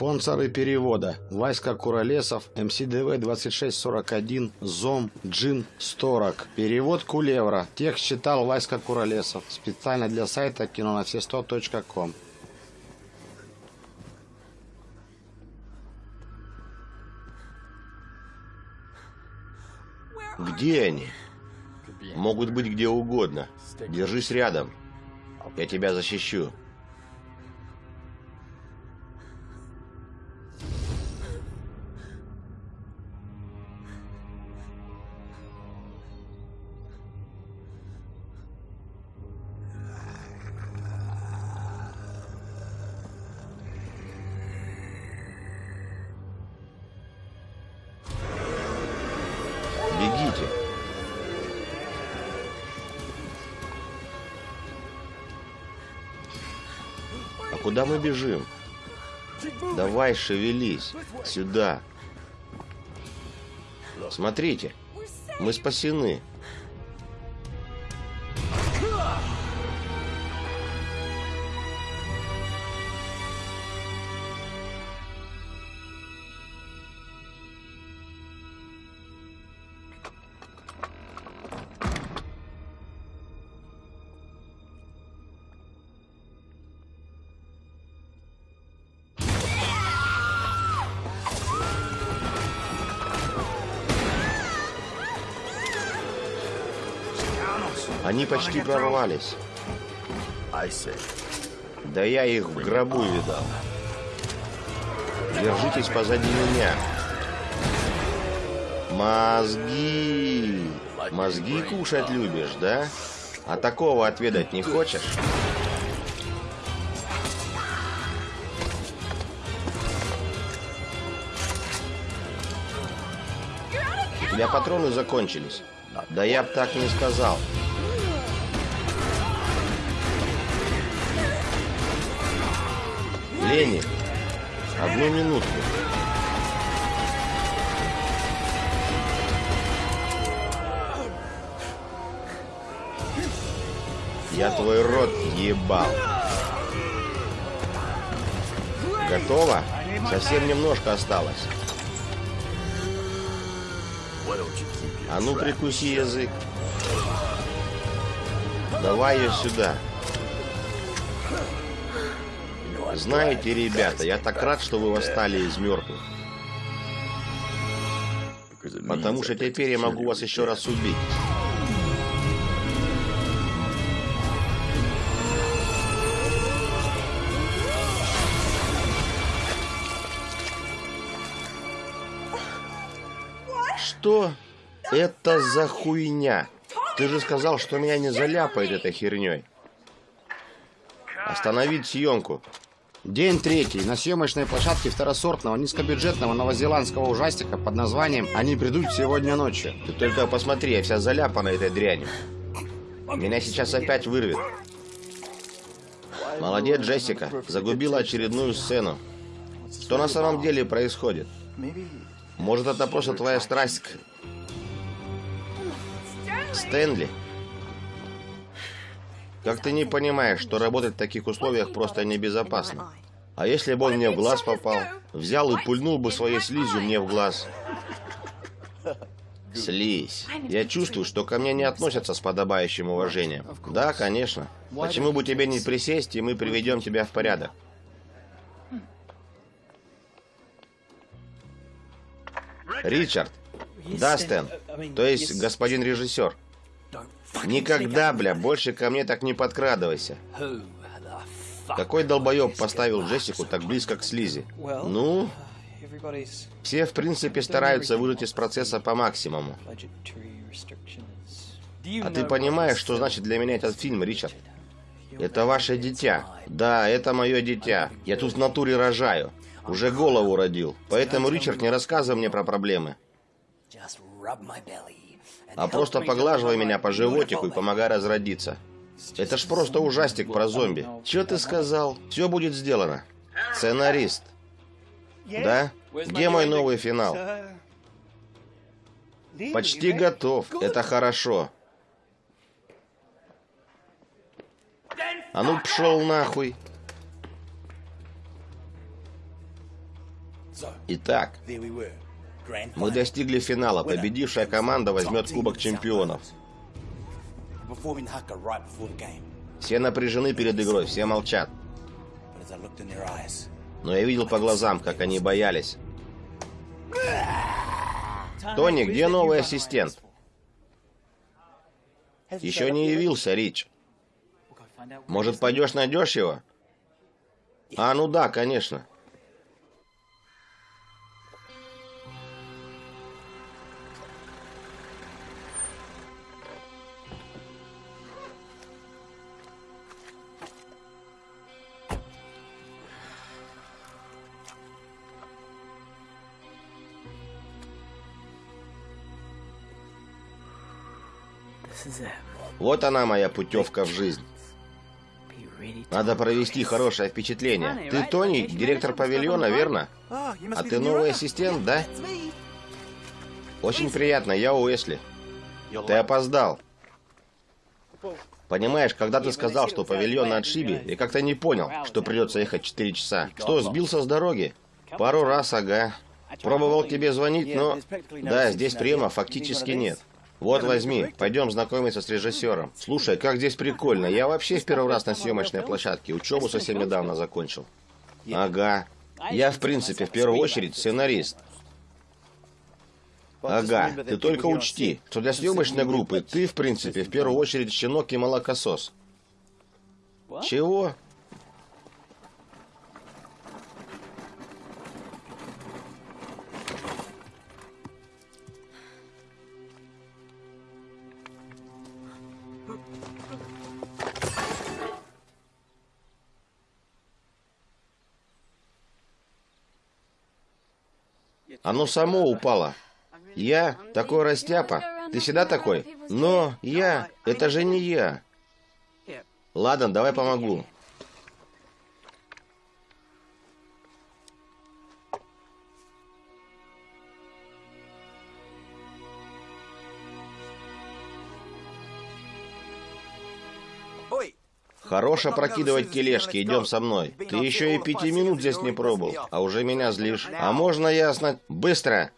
Спонсоры перевода. Васька Куролесов, МСДВ 2641, ЗОМ, Джин, Сторок. Перевод Кулевра. Текст читал Васька Куролесов. Специально для сайта кинонасе100.ком. Где они? Могут быть где угодно. Держись рядом. Я тебя защищу. Давай, шевелись. Сюда. Смотрите. Мы спасены. Почти прорвались. Да я их в гробу видал. Держитесь позади меня. Мозги. Мозги кушать любишь, да? А такого отведать не хочешь? У тебя патроны закончились. Да я б так не сказал. Лени, одну минутку. Я твой рот ебал. Готово? Совсем немножко осталось. А ну прикуси язык. Давай ее сюда. Знаете, ребята, я так рад, что вы восстали из мертвых. Потому что теперь я могу вас еще раз убить. Что это за хуйня? Ты же сказал, что меня не заляпает этой херней. Остановить съемку. День третий. На съемочной площадке второсортного низкобюджетного новозеландского ужастика под названием «Они придут сегодня ночью». Ты только посмотри, я вся заляпана этой дрянью. Меня сейчас опять вырвет. Молодец, Джессика. Загубила очередную сцену. Что на самом деле происходит? Может, это просто твоя страсть к... Стэнли? Как ты не понимаешь, что работать в таких условиях просто небезопасно? А если бы он мне в глаз попал? Взял и пульнул бы своей слизью мне в глаз. Слизь. Я чувствую, что ко мне не относятся с подобающим уважением. Да, конечно. Почему бы тебе не присесть, и мы приведем тебя в порядок? Ричард. Да, Стэн. То есть, господин режиссер. Никогда, бля, больше ко мне так не подкрадывайся. Какой долбоеб поставил Джессику так близко к Слизи? Ну, все, в принципе, стараются выжать из процесса по максимуму. А ты понимаешь, что значит для меня этот фильм, Ричард? Это ваше дитя. Да, это мое дитя. Я тут в натуре рожаю. Уже голову родил. Поэтому, Ричард, не рассказывай мне про проблемы. А просто поглаживай меня по животику и помогай разродиться. Это ж просто ужастик про зомби. Че ты сказал? Все будет сделано. Сценарист. Да? Где мой новый финал? Почти готов. Это хорошо. А ну пшел нахуй. Итак, мы достигли финала. Победившая команда возьмет Кубок Чемпионов. Все напряжены перед игрой, все молчат. Но я видел по глазам, как они боялись. Тони, где новый ассистент? Еще не явился, Рич. Может, пойдешь найдешь его? А, ну да, конечно. Вот она моя путевка в жизнь. Надо провести хорошее впечатление. Ты Тони, директор павильона, верно? А ты новый ассистент, да? Очень приятно, я Уэсли. Ты опоздал. Понимаешь, когда ты сказал, что павильон на отшибе, я как-то не понял, что придется ехать 4 часа. Что, сбился с дороги? Пару раз, ага. Пробовал тебе звонить, но... Да, здесь приема фактически нет. Вот возьми, пойдем знакомиться с режиссером. Слушай, как здесь прикольно. Я вообще в первый раз на съемочной площадке. Учебу совсем недавно закончил. Ага. Я, в принципе, в первую очередь сценарист. Ага, ты только учти, что для съемочной группы ты, в принципе, в первую очередь щенок и молокосос. Чего? Оно само упало. Я такой растяпа. Ты всегда такой? Но я... Это же не я. Ладно, давай помогу. Хорош опрокидывать тележки, идем со мной. Ты еще и пяти минут здесь не пробовал, а уже меня злишь. А можно ясно? Быстро!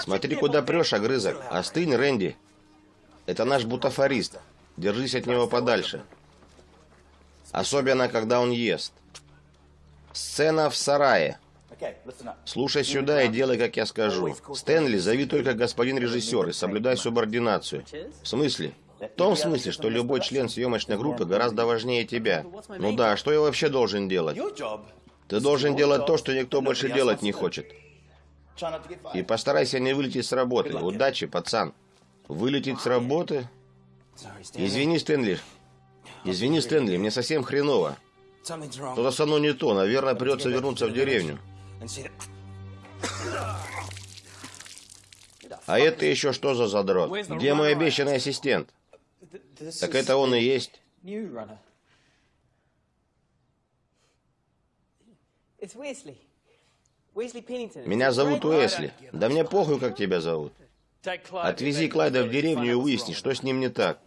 Смотри, куда прешь, огрызок. Остынь, Рэнди. Это наш бутафорист. Держись от него подальше. Особенно, когда он ест. Сцена в сарае. Слушай сюда и делай, как я скажу. Стэнли, зови только господин режиссер и соблюдай субординацию. В смысле? В том смысле, что любой член съемочной группы гораздо важнее тебя. Ну да, что я вообще должен делать? Ты должен делать то, что никто больше делать не хочет. И постарайся не вылететь с работы. Удачи, пацан. Вылететь с работы? Извини, Стэнли. Извини, Стэнли, мне совсем хреново. Что-то со мной не то. Наверное, придется вернуться в деревню. А это еще что за задрот? Где мой обещанный ассистент? Так это он и есть. Меня зовут Уэсли. Да мне похуй, как тебя зовут. Отвези Клайда в деревню и выясни, что с ним не так.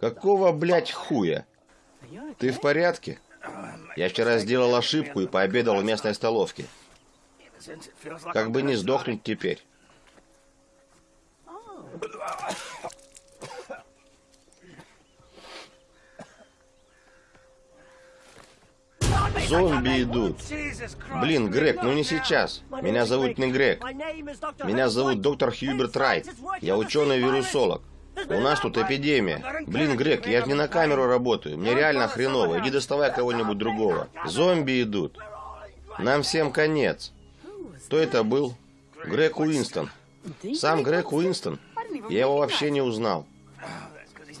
Какого, блядь, хуя? Ты в порядке? Я вчера сделал ошибку и пообедал в местной столовке. Как бы не сдохнуть теперь. Зомби идут. Блин, Грег, ну не сейчас. Меня зовут не Грег. Меня зовут доктор Хьюберт Райт. Я ученый-вирусолог. У нас тут эпидемия. Блин, Грег, я же не на камеру работаю. Мне реально хреново. Иди доставай кого-нибудь другого. Зомби идут. Нам всем конец. Кто это был? Грег Уинстон. Сам Грег Уинстон? Я его вообще не узнал.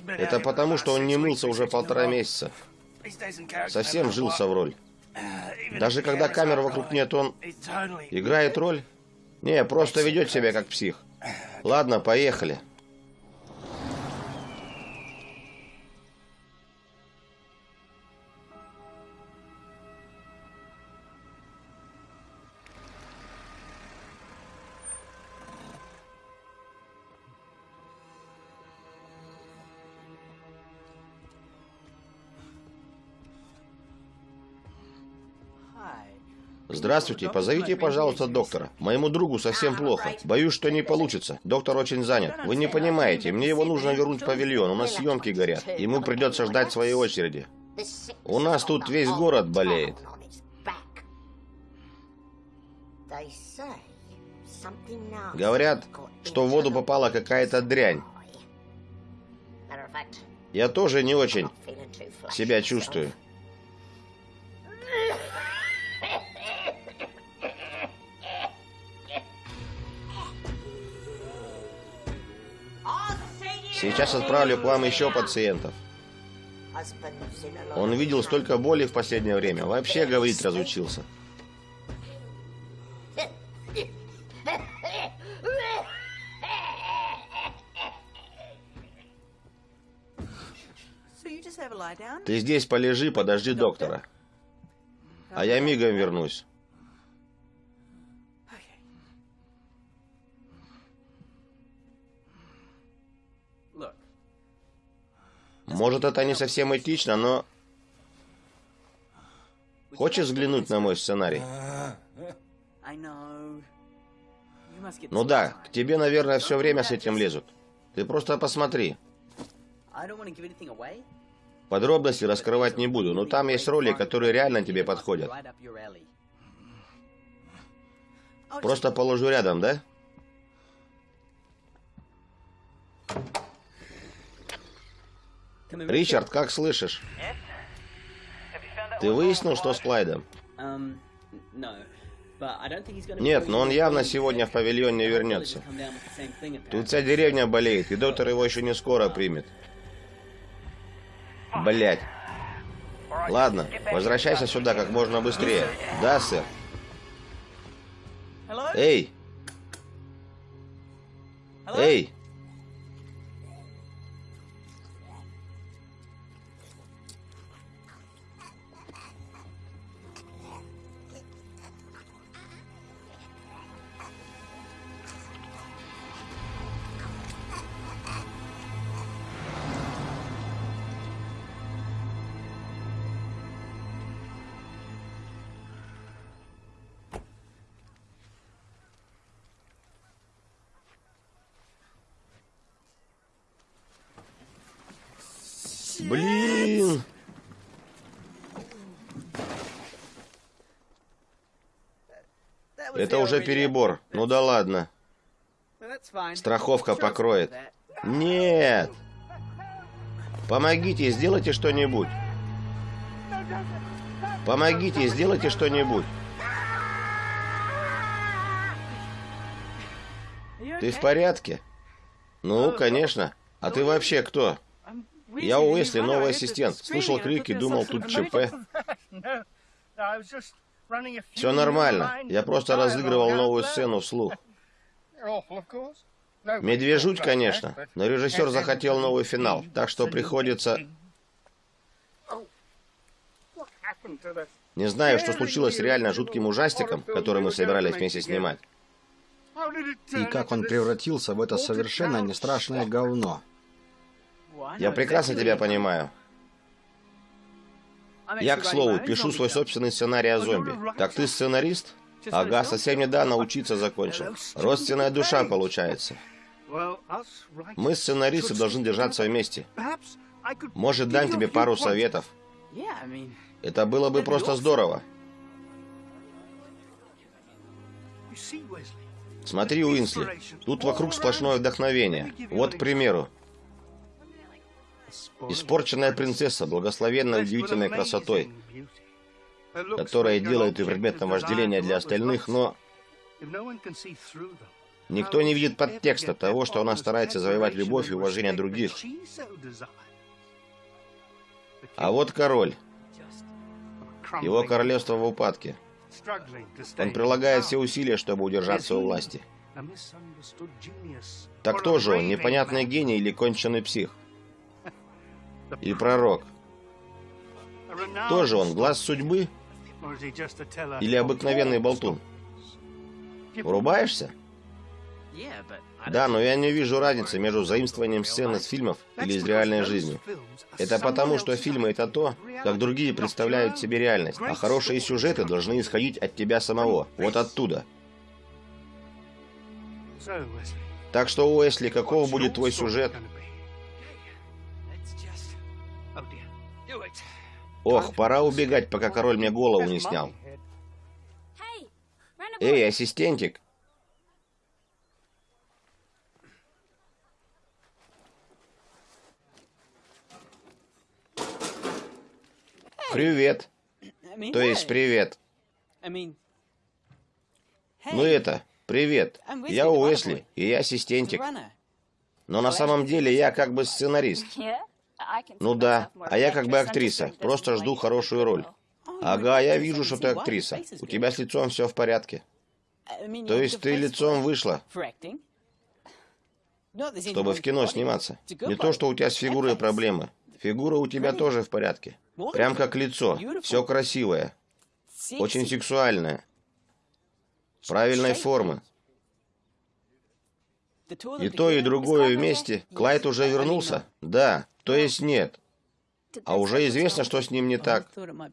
Это потому, что он не мылся уже полтора месяца. Совсем жился в роль. Даже когда камер вокруг нет, он играет роль? Не, просто ведет себя как псих. Ладно, поехали. Здравствуйте, позовите, пожалуйста, доктора. Моему другу совсем плохо. Боюсь, что не получится. Доктор очень занят. Вы не понимаете, мне его нужно вернуть в павильон. У нас съемки горят. Ему придется ждать своей очереди. У нас тут весь город болеет. Говорят, что в воду попала какая-то дрянь. Я тоже не очень себя чувствую. Сейчас отправлю к вам еще пациентов. Он видел столько боли в последнее время. Вообще говорить разучился. Ты здесь полежи, подожди доктора. А я мигом вернусь. Может, это не совсем этично, но... Хочешь взглянуть на мой сценарий? Ну да, к тебе, наверное, все время с этим лезут. Ты просто посмотри. Подробности раскрывать не буду, но там есть роли, которые реально тебе подходят. Просто положу рядом, да? Ричард, как слышишь? Ты выяснил, что с Клайдом? Нет, но он явно сегодня в павильон не вернется. Тут вся деревня болеет, и доктор его еще не скоро примет. Блять. Ладно, возвращайся сюда как можно быстрее. Да, сэр? Эй! Эй! Это уже перебор. Ну да ладно. Страховка покроет. Нет! Помогите, сделайте что-нибудь. Помогите, сделайте что-нибудь. Ты в порядке? Ну, конечно. А ты вообще кто? Я Уэсли, новый ассистент. Слышал крики, думал, тут ЧП. Все нормально. Я просто разыгрывал новую сцену вслух. Медвежуть, конечно, но режиссер захотел новый финал, так что приходится... Не знаю, что случилось с реально жутким ужастиком, который мы собирались вместе снимать. И как он превратился в это совершенно не страшное говно. Я прекрасно тебя понимаю. Я, к слову, пишу свой собственный сценарий о зомби. Так ты сценарист? Ага, совсем недавно учиться закончил. Родственная душа получается. Мы, сценаристы, должны держаться вместе. Может, дам тебе пару советов. Это было бы просто здорово. Смотри, Уинсли, тут вокруг сплошное вдохновение. Вот, к примеру, Испорченная принцесса, благословенная удивительной красотой, которая делает ее предметом вожделения для остальных, но никто не видит подтекста того, что она старается завоевать любовь и уважение других. А вот король. Его королевство в упадке. Он прилагает все усилия, чтобы удержаться у власти. Так кто же он, непонятный гений или конченый псих? И пророк. Тоже он глаз судьбы или обыкновенный болтун? Врубаешься? Да, но я не вижу разницы между заимствованием сцен из фильмов или из реальной жизни. Это потому, что фильмы — это то, как другие представляют себе реальность, а хорошие сюжеты должны исходить от тебя самого, вот оттуда. Так что, Уэсли, какого будет твой сюжет? Ох, пора убегать, пока король мне голову не снял. Эй, ассистентик! Привет. То есть привет. Ну это, привет. Я Уэсли, и я ассистентик. Но на самом деле я как бы сценарист. Ну да, а я как бы актриса. Просто жду хорошую роль. Ага, я вижу, что ты актриса. У тебя с лицом все в порядке. То есть ты лицом вышла, чтобы в кино сниматься. Не то, что у тебя с фигурой проблемы. Фигура у тебя тоже в порядке. Прям как лицо. Все красивое. Очень сексуальное. Правильной формы. И то, и другое вместе. Клайд уже вернулся? Да. То есть нет. А уже известно, что с ним не так.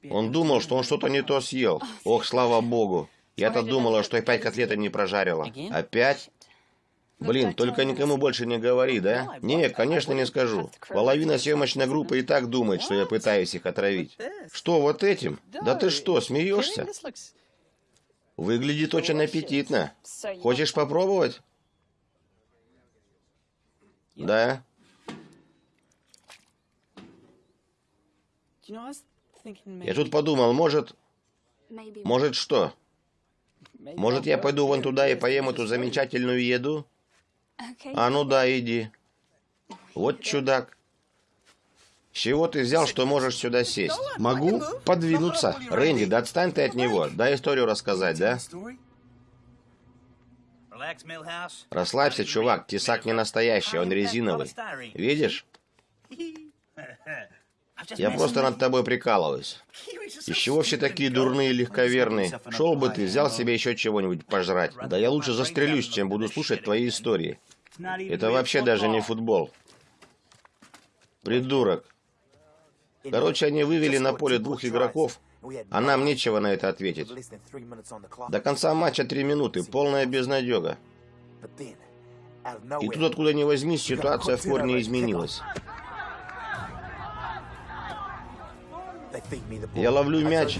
Он думал, что он что-то не то съел. Ох, слава богу. Я-то думала, что опять котлеты не прожарила. Опять? Блин, только никому больше не говори, да? Не, конечно, не скажу. Половина съемочной группы и так думает, что я пытаюсь их отравить. Что, вот этим? Да ты что, смеешься? Выглядит очень аппетитно. Хочешь попробовать? Да. Я тут подумал, может... Может что? Может, я пойду вон туда и поем эту замечательную еду? А ну да, иди. Вот чудак. С чего ты взял, что можешь сюда сесть? Могу подвинуться. Рэнди, да отстань ты от него. Дай историю рассказать, да? Расслабься, чувак. Тесак не настоящий, он резиновый. Видишь? Я просто над тобой прикалываюсь. Из чего все такие дурные и легковерные? Шел бы ты, взял себе еще чего-нибудь пожрать. Да я лучше застрелюсь, чем буду слушать твои истории. Это вообще даже не футбол. Придурок. Короче, они вывели на поле двух игроков, а нам нечего на это ответить. До конца матча три минуты, полная безнадега. И тут, откуда ни возьмись, ситуация в корне изменилась. Я ловлю мяч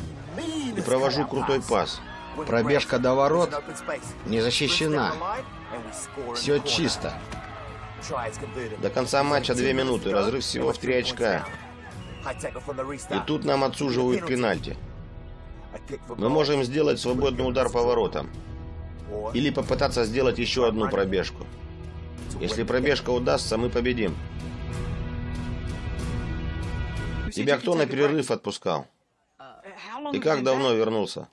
и провожу крутой пас. Пробежка до ворот не защищена. Все чисто. До конца матча две минуты, разрыв всего в три очка. И тут нам отсуживают пенальти. Мы можем сделать свободный удар по воротам. Или попытаться сделать еще одну пробежку. Если пробежка удастся, мы победим. Тебя кто на перерыв отпускал? И как давно вернулся?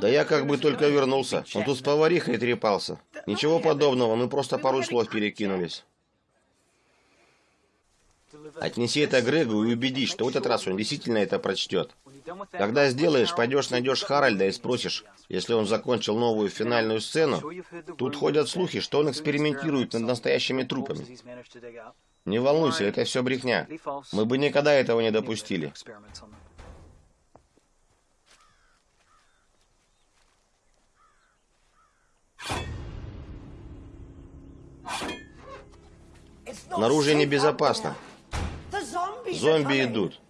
Да я как бы только вернулся. Он тут с поварихой трепался. Ничего подобного, мы просто пару слов перекинулись. Отнеси это Грегу и убедись, что в этот раз он действительно это прочтет. Когда сделаешь, пойдешь найдешь Харальда и спросишь, если он закончил новую финальную сцену. Тут ходят слухи, что он экспериментирует над настоящими трупами. Не волнуйся, это все брехня. Мы бы никогда этого не допустили. Наружу небезопасно. Зомби идут.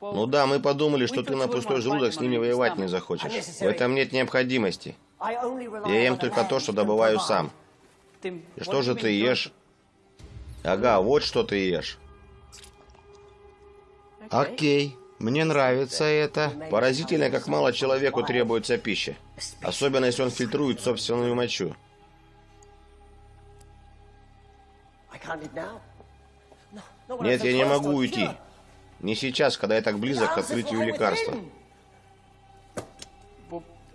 Ну да, мы подумали, что ты на пустой желудок с ними воевать не захочешь. В этом нет необходимости. Я ем только то, что добываю сам. И что же ты ешь? Ага, вот что ты ешь. Окей, мне нравится это. Поразительно, как мало человеку требуется пища. Особенно, если он фильтрует собственную мочу. Нет, я не могу уйти. Не сейчас, когда я так близок к открытию лекарства.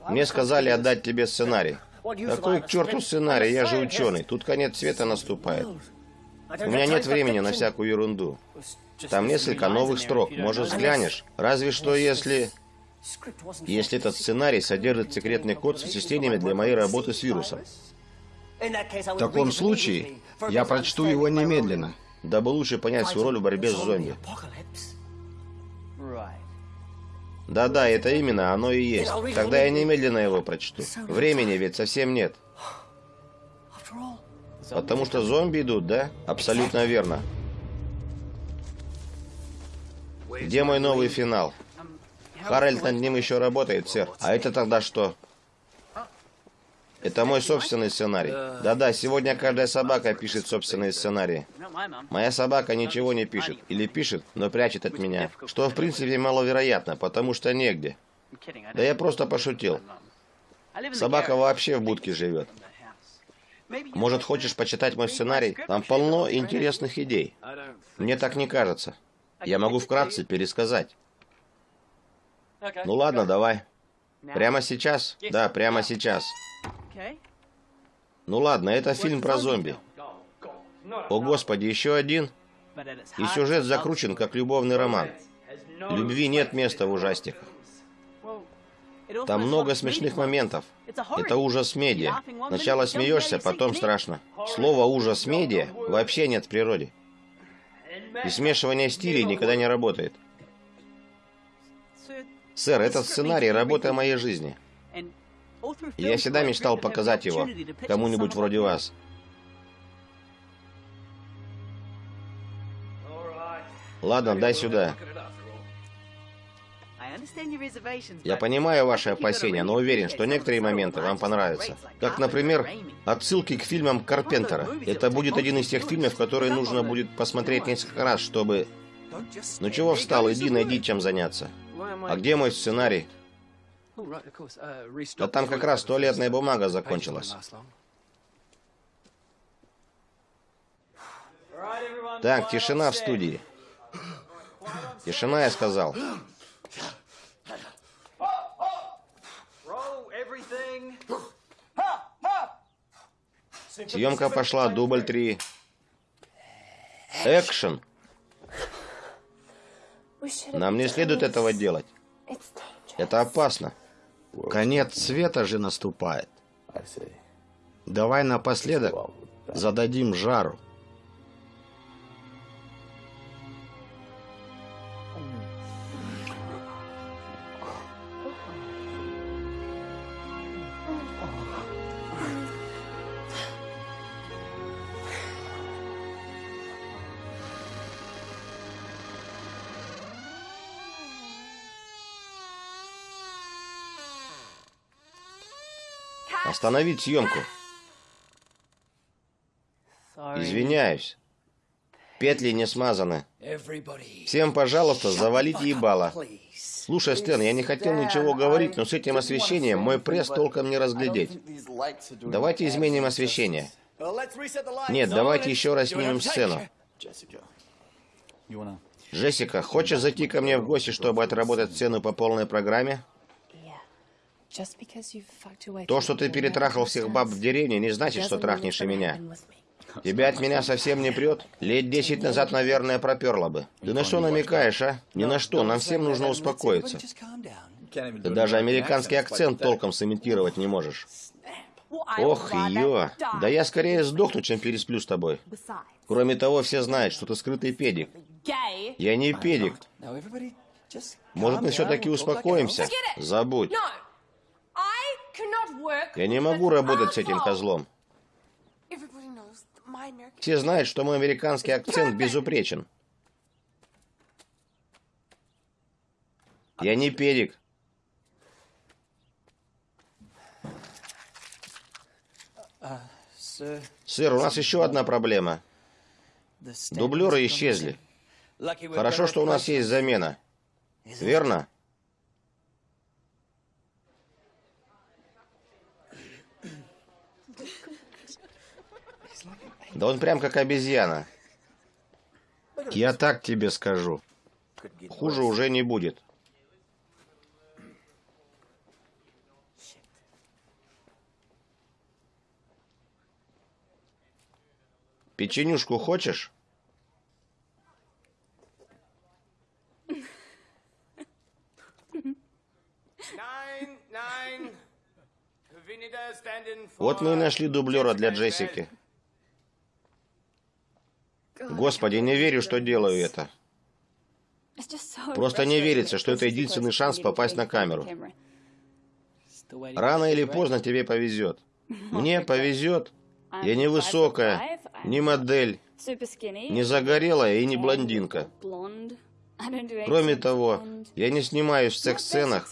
Мне сказали отдать тебе сценарий. Какой к черту сценарий? Я же ученый. Тут конец света наступает. У меня нет времени на всякую ерунду. Там несколько новых строк. Может, взглянешь? Разве что если... если этот сценарий содержит секретный код с вычислениями для моей работы с вирусом. В таком случае я прочту его немедленно. Дабы лучше понять свою роль в борьбе с зомби. Да-да, это именно оно и есть. Тогда я немедленно его прочту. Времени ведь совсем нет. Потому что зомби идут, да? Абсолютно верно. Где мой новый финал? Харальд над ним еще работает, сэр. А это тогда что? Это мой собственный сценарий. Да-да, сегодня каждая собака пишет собственные сценарии. Моя собака ничего не пишет. Или пишет, но прячет от меня. Что, в принципе, маловероятно, потому что негде. Да я просто пошутил. Собака вообще в будке живет. Может, хочешь почитать мой сценарий? Там полно интересных идей. Мне так не кажется. Я могу вкратце пересказать. Ну ладно, давай. Прямо сейчас? Да, прямо сейчас. Ну ладно, это фильм про зомби. О господи, еще один? И сюжет закручен, как любовный роман. Любви нет места в ужастиках. Там много смешных моментов. Это ужас медиа. Сначала смеешься, потом страшно. Слово ужас медиа вообще нет в природе. И смешивание стилей никогда не работает. Сэр, этот сценарий – работа моей жизни. Я всегда мечтал показать его кому-нибудь вроде вас. Ладно, дай сюда. Я понимаю ваши опасения, но уверен, что некоторые моменты вам понравятся. Как, например, отсылки к фильмам Карпентера. Это будет один из тех фильмов, которые нужно будет посмотреть несколько раз, чтобы... Ну чего встал, иди найди чем заняться. А где мой сценарий? Да там как раз туалетная бумага закончилась. Так, тишина в студии. Тишина, я сказал. Съемка пошла, дубль три. Экшен. Нам не следует этого делать. Это опасно. Конец света же наступает. Давай напоследок зададим жару. Остановить съемку. Извиняюсь. Петли не смазаны. Всем, пожалуйста, завалите ебало. Слушай, Стэн, я не хотел ничего говорить, но с этим освещением мой пресс толком не разглядеть. Давайте изменим освещение. Нет, давайте еще раз снимем сцену. Джессика, хочешь зайти ко мне в гости, чтобы отработать сцену по полной программе? То, что ты перетрахал всех баб в деревне, не значит, что трахнешь и меня. Тебя от меня совсем не прет? Лет десять назад, наверное, проперло бы. Ты на что намекаешь, а? Ни на что, нам всем нужно успокоиться. Ты даже американский акцент толком сымитировать не можешь. Ох, ё. Да я скорее сдохну, чем пересплю с тобой. Кроме того, все знают, что ты скрытый педик. Я не педик. Может, мы все-таки успокоимся? Забудь. Я не могу работать с этим козлом. Все знают, что мой американский акцент безупречен. Я не перик. Сэр, у нас еще одна проблема. Дублеры исчезли. Хорошо, что у нас есть замена. Верно? Да он прям как обезьяна. Я так тебе скажу. Хуже уже не будет. Печенюшку хочешь? Вот мы и нашли дублера для Джессики. Господи, не верю, что делаю это. Просто не верится, что это единственный шанс попасть на камеру. Рано или поздно тебе повезет. Мне повезет. Я не высокая, не модель, не загорелая и не блондинка. Кроме того, я не снимаюсь в секс-сценах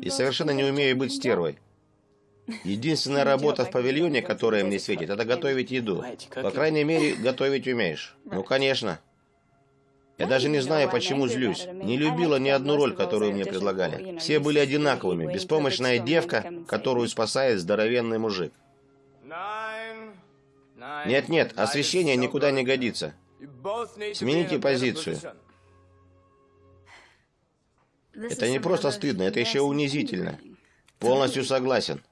и совершенно не умею быть стервой. Единственная работа в павильоне, которая мне светит, это готовить еду. По крайней мере, готовить умеешь. Ну, конечно. Я даже не знаю, почему злюсь. Не любила ни одну роль, которую мне предлагали. Все были одинаковыми. Беспомощная девка, которую спасает здоровенный мужик. Нет-нет, освещение никуда не годится. Смените позицию. Это не просто стыдно, это еще унизительно. Полностью согласен.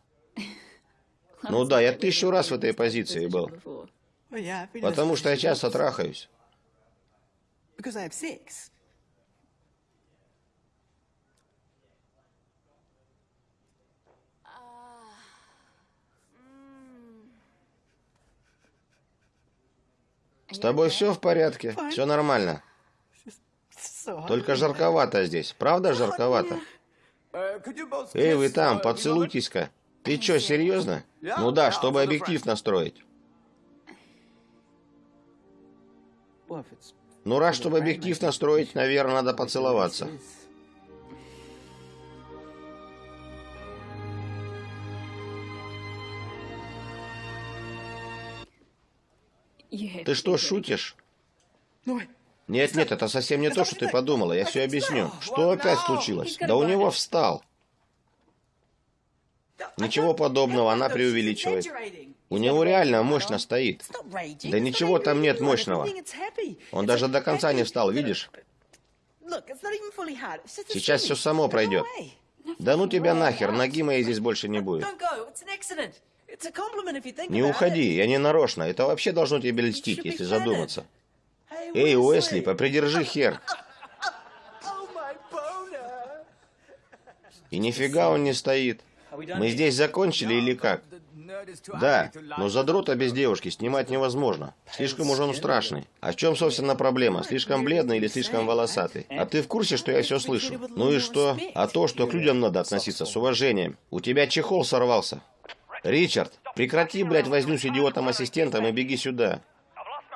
Ну да, я тысячу раз в этой позиции был. Потому что я часто трахаюсь. С тобой все в порядке? Все нормально. Только жарковато здесь. Правда жарковато? Эй, вы там, поцелуйтесь-ка. Ты что, серьезно? Ну да, чтобы объектив настроить. Ну раз, чтобы объектив настроить, наверное, надо поцеловаться. Ты что, шутишь? Нет, нет, это совсем не то, что ты подумала. Я все объясню. Что опять случилось? Да у него встал. Ничего подобного, она преувеличивает. У него реально мощно стоит. Да ничего там нет мощного. Он даже до конца не встал, видишь? Сейчас все само пройдет. Да ну тебя нахер, ноги моей здесь больше не будет. Не уходи, я не нарочно. Это вообще должно тебе льстить, если задуматься. Эй, Уэсли, попридержи хер. И нифига он не стоит. Мы здесь закончили или как? Да, но задрота без девушки снимать невозможно. Слишком уж он страшный. А в чем, собственно, проблема? Слишком бледный или слишком волосатый? А ты в курсе, что я все слышу? Ну и что? А то, что к людям надо относиться с уважением. У тебя чехол сорвался. Ричард, прекрати, блядь, возню с идиотом-ассистентом и беги сюда.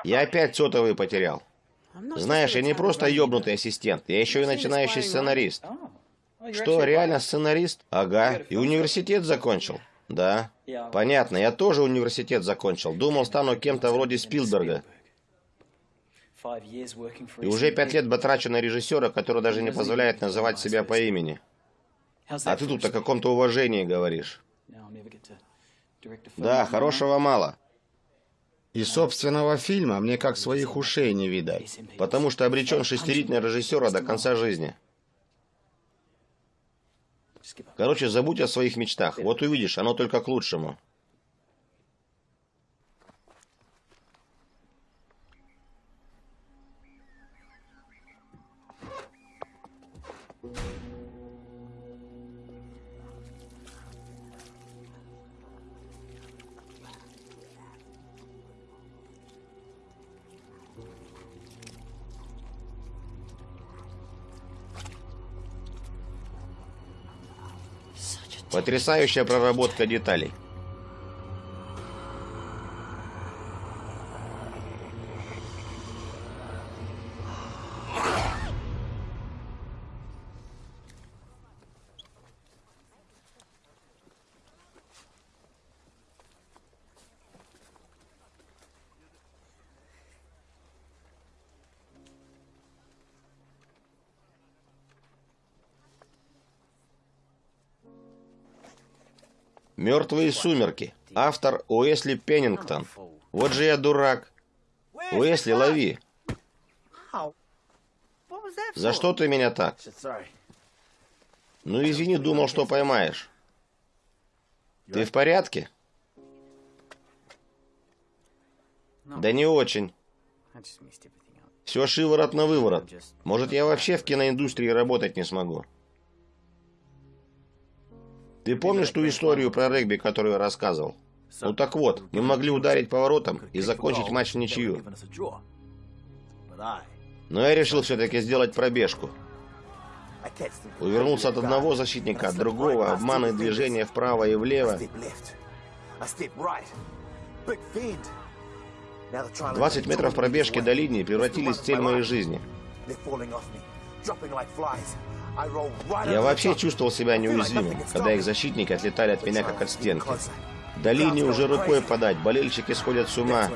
Я опять сотовый потерял. Знаешь, я не просто ёбнутый ассистент, я еще и начинающий сценарист. Что, реально сценарист? Ага. И университет закончил? Да. Понятно, я тоже университет закончил. Думал, стану кем-то вроде Спилберга. И уже пять лет батрачу на режиссера, который даже не позволяет называть себя по имени. А ты тут о каком-то уважении говоришь. Да, хорошего мало. И собственного фильма мне как своих ушей не видать. Потому что обречен шестерить на режиссера до конца жизни. Короче, забудь о своих мечтах. Вот увидишь, оно только к лучшему. Потрясающая проработка деталей. «Мертвые сумерки». Автор Уэсли Пеннингтон. Вот же я дурак. Уэсли, лови. За что ты меня так? Ну, извини, думал, что поймаешь. Ты в порядке? Да не очень. Все шиворот на выворот. Может, я вообще в киноиндустрии работать не смогу. Ты помнишь ту историю про регби, которую я рассказывал? Ну так вот, мы могли ударить поворотом и закончить матч в ничью. Но я решил все-таки сделать пробежку. Увернулся от одного защитника, от другого, обманные движения вправо и влево. 20 метров пробежки до линии превратились в цель моей жизни. Я вообще чувствовал себя неуязвимым, когда их защитники отлетали от меня как от стенки. До линии уже рукой подать, болельщики сходят с ума.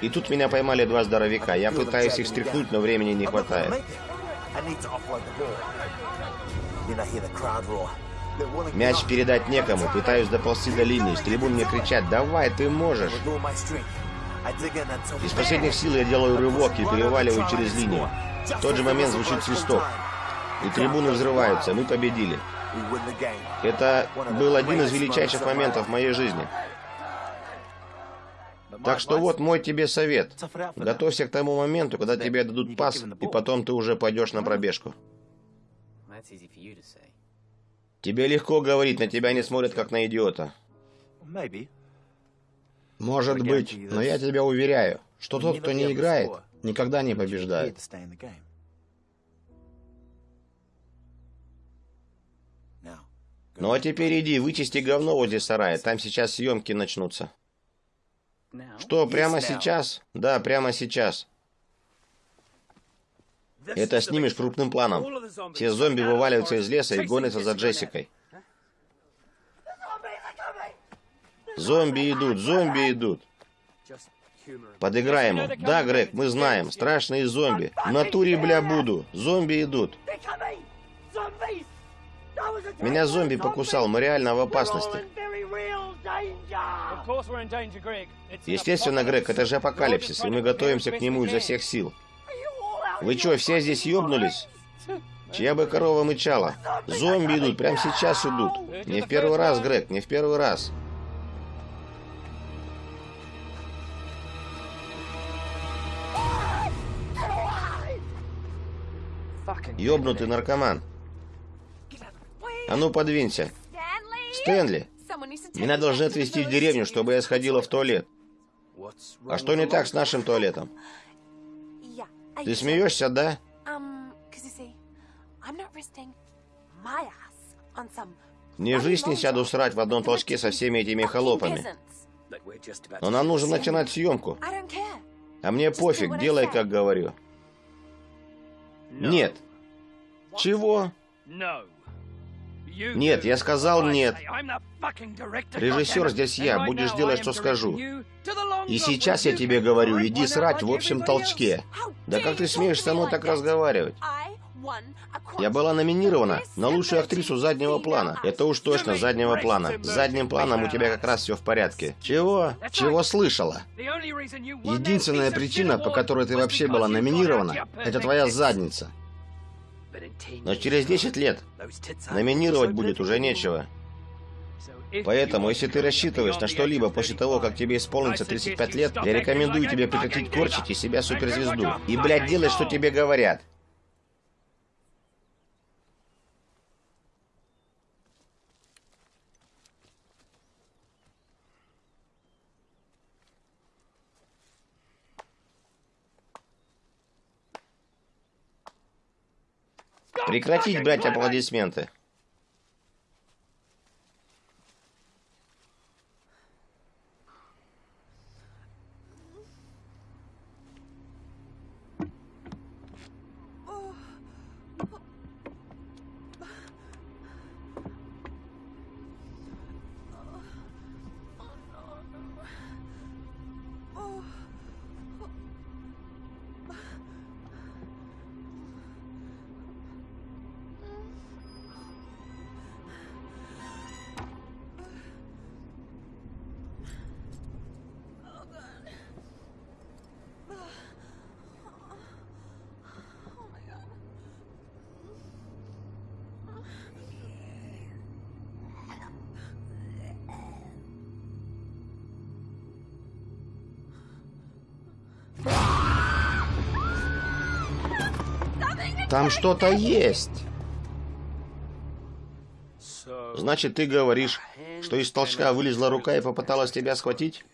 И тут меня поймали два здоровяка. Я пытаюсь их стряхнуть, но времени не хватает. Мяч передать некому, пытаюсь доползти до линии. С трибун мне кричат «Давай, ты можешь!» Из последних сил я делаю рывок и переваливаю через линию. В тот же момент звучит свисток. И трибуны взрываются. Мы победили. Это был один из величайших моментов моей жизни. Так что вот мой тебе совет. Готовься к тому моменту, когда тебе дадут пас, и потом ты уже пойдешь на пробежку. Тебе легко говорить, на тебя не смотрят как на идиота. Может быть, но я тебя уверяю, что тот, кто не играет, никогда не побеждает. Ну а теперь иди, вычисти говно возле сарая, там сейчас съемки начнутся. Что, прямо сейчас? Да, прямо сейчас. Это снимешь крупным планом. Все зомби вываливаются из леса и гонятся за Джессикой. Зомби идут, зомби идут. Подыграем ему. Да, Грег, мы знаем. Страшные зомби. В натуре, бля, буду. Зомби идут. Меня зомби покусал, мы реально в опасности. Естественно, Грег, это же апокалипсис, и мы готовимся к нему изо всех сил. Вы что, все здесь ёбнулись? Чья бы корова мычала? Зомби идут, прямо сейчас идут. Не в первый раз, Грег, не в первый раз. Ёбнутый наркоман. А ну, подвинься. Стэнли, меня должны отвезти в деревню, чтобы я сходила в туалет. А что не так с нашим туалетом? Ты смеешься, да? Не жизнь не сяду срать в одном толчке со всеми этими холопами. Но нам нужно начинать съемку. А мне пофиг, делай, как говорю. Нет. Чего? Нет, я сказал нет. Режиссер здесь я, будешь делать, что скажу. И сейчас я тебе говорю, иди срать в общем толчке. Да как ты смеешь со мной так разговаривать? Я была номинирована на лучшую актрису заднего плана. Это уж точно заднего плана. С задним планом у тебя как раз все в порядке. Чего? Чего слышала? Единственная причина, по которой ты вообще была номинирована, это твоя задница. Но через 10 лет номинировать будет уже нечего. Поэтому, если ты рассчитываешь на что-либо после того, как тебе исполнится 35 лет, я рекомендую тебе прекратить корчить из себя суперзвезду. И, блядь, делать, что тебе говорят. Прекратить брать аплодисменты. Там что-то есть. Значит, ты говоришь, что из толчка вылезла рука и попыталась тебя схватить?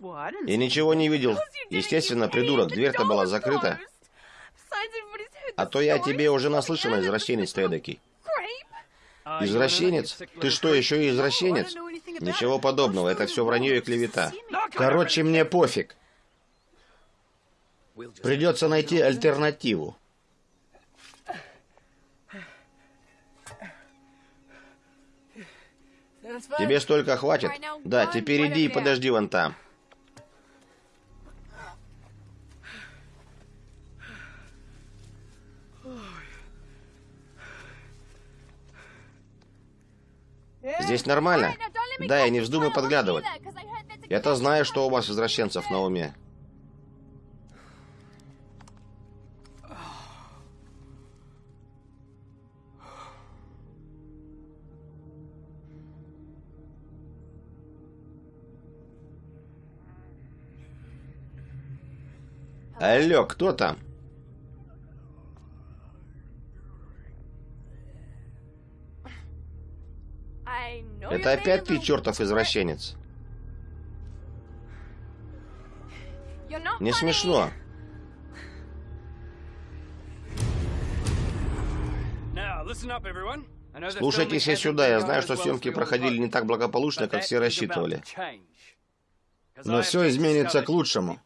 Я ничего не видел. Естественно, придурок, дверь-то была закрыта. А то я тебе уже наслышан, извращенец ты эдакий. Извращенец? Ты что, еще и извращенец? Ничего подобного, это все вранье и клевета. Короче, мне пофиг. Придется найти альтернативу. Тебе столько хватит? Да, теперь иди и подожди вон там. Здесь нормально? Да, и не вздумай подглядывать. Я-то знаю, что у вас извращенцев на уме. Алло, кто там? Это опять ты, чертов извращенец. Не смешно. Слушайте все сюда. Я знаю, что съемки проходили не так благополучно, как все рассчитывали. Но все изменится к лучшему.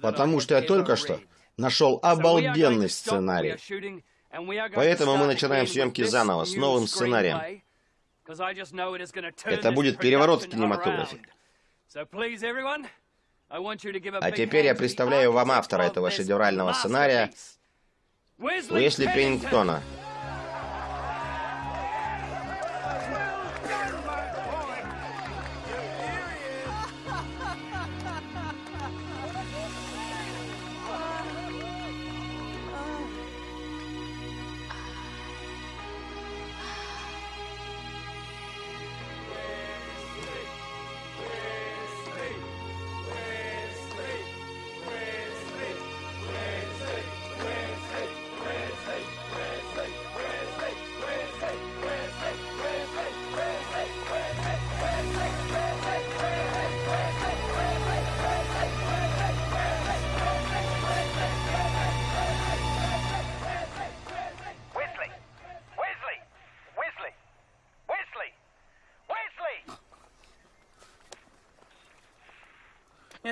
Потому что я только что нашел обалденный сценарий. Поэтому мы начинаем съемки заново, с новым сценарием. Это будет переворот в кинематографе. А теперь я представляю вам автора этого шедеврального сценария, Уэсли Пеннингтона.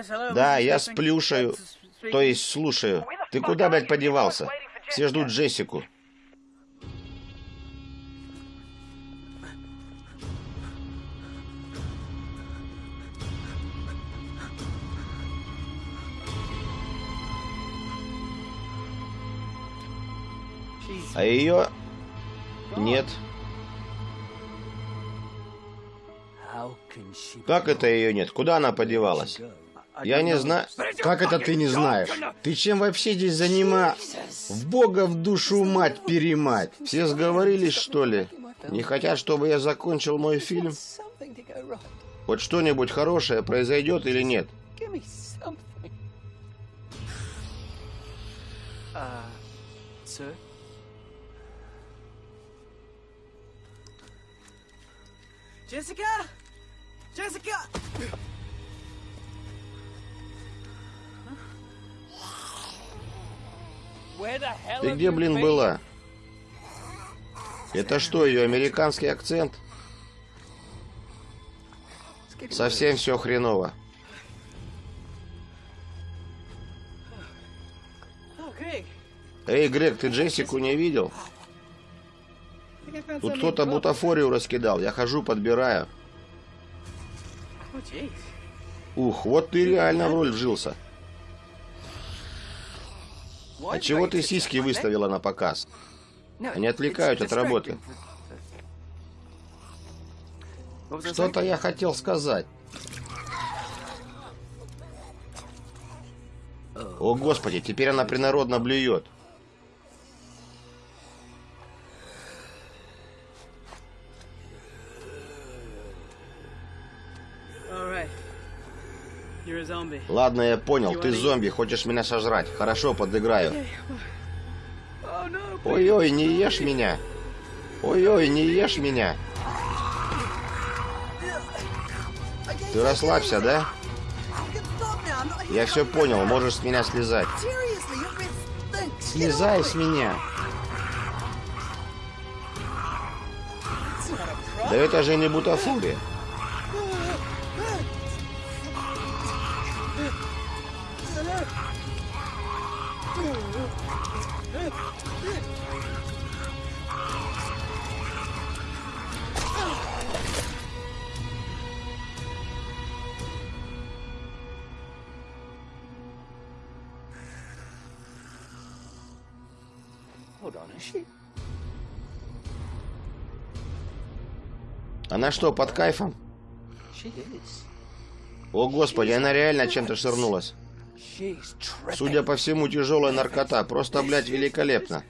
Да, я сплюшаю, то есть слушаю. Ты куда, блядь, подевался? Все ждут Джессику. А ее нет. Как это ее нет? Куда она подевалась? Я не знаю... Как это ты не знаешь? Ты чем вообще здесь занима... В бога в душу мать перемать. Все сговорились, что ли? Не хотят, чтобы я закончил мой фильм? Хоть что-нибудь хорошее произойдет или нет? Jessica! Jessica! Ты где, блин, была? Это что, ее американский акцент? Совсем все хреново. Эй, Грег, ты Джессику не видел? Тут кто-то бутафорию раскидал. Я хожу, подбираю. Ух, вот ты реально в роль вжился. А чего ты сиськи выставила на показ? Они отвлекают от работы. Что-то я хотел сказать. О, Господи, теперь она принародно блюет. Ладно, я понял. Ты зомби, хочешь меня сожрать. Хорошо, подыграю. Ой-ой, не ешь меня. Ой-ой, не ешь меня. Ты расслабься, да? Я все понял, можешь с меня слезать. Слезай с меня. Да это же не бутафория. Она что, под кайфом? О, Господи, она реально чем-то ширнулась. Судя по всему, тяжелая наркота. Просто, блядь, великолепно.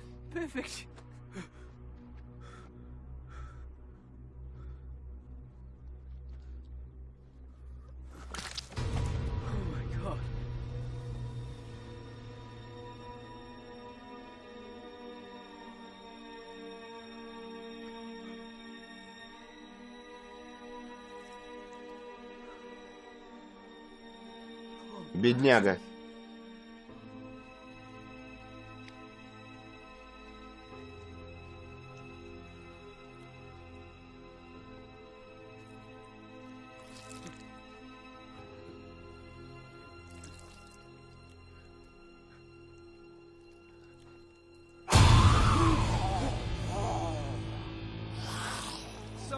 Бедняга.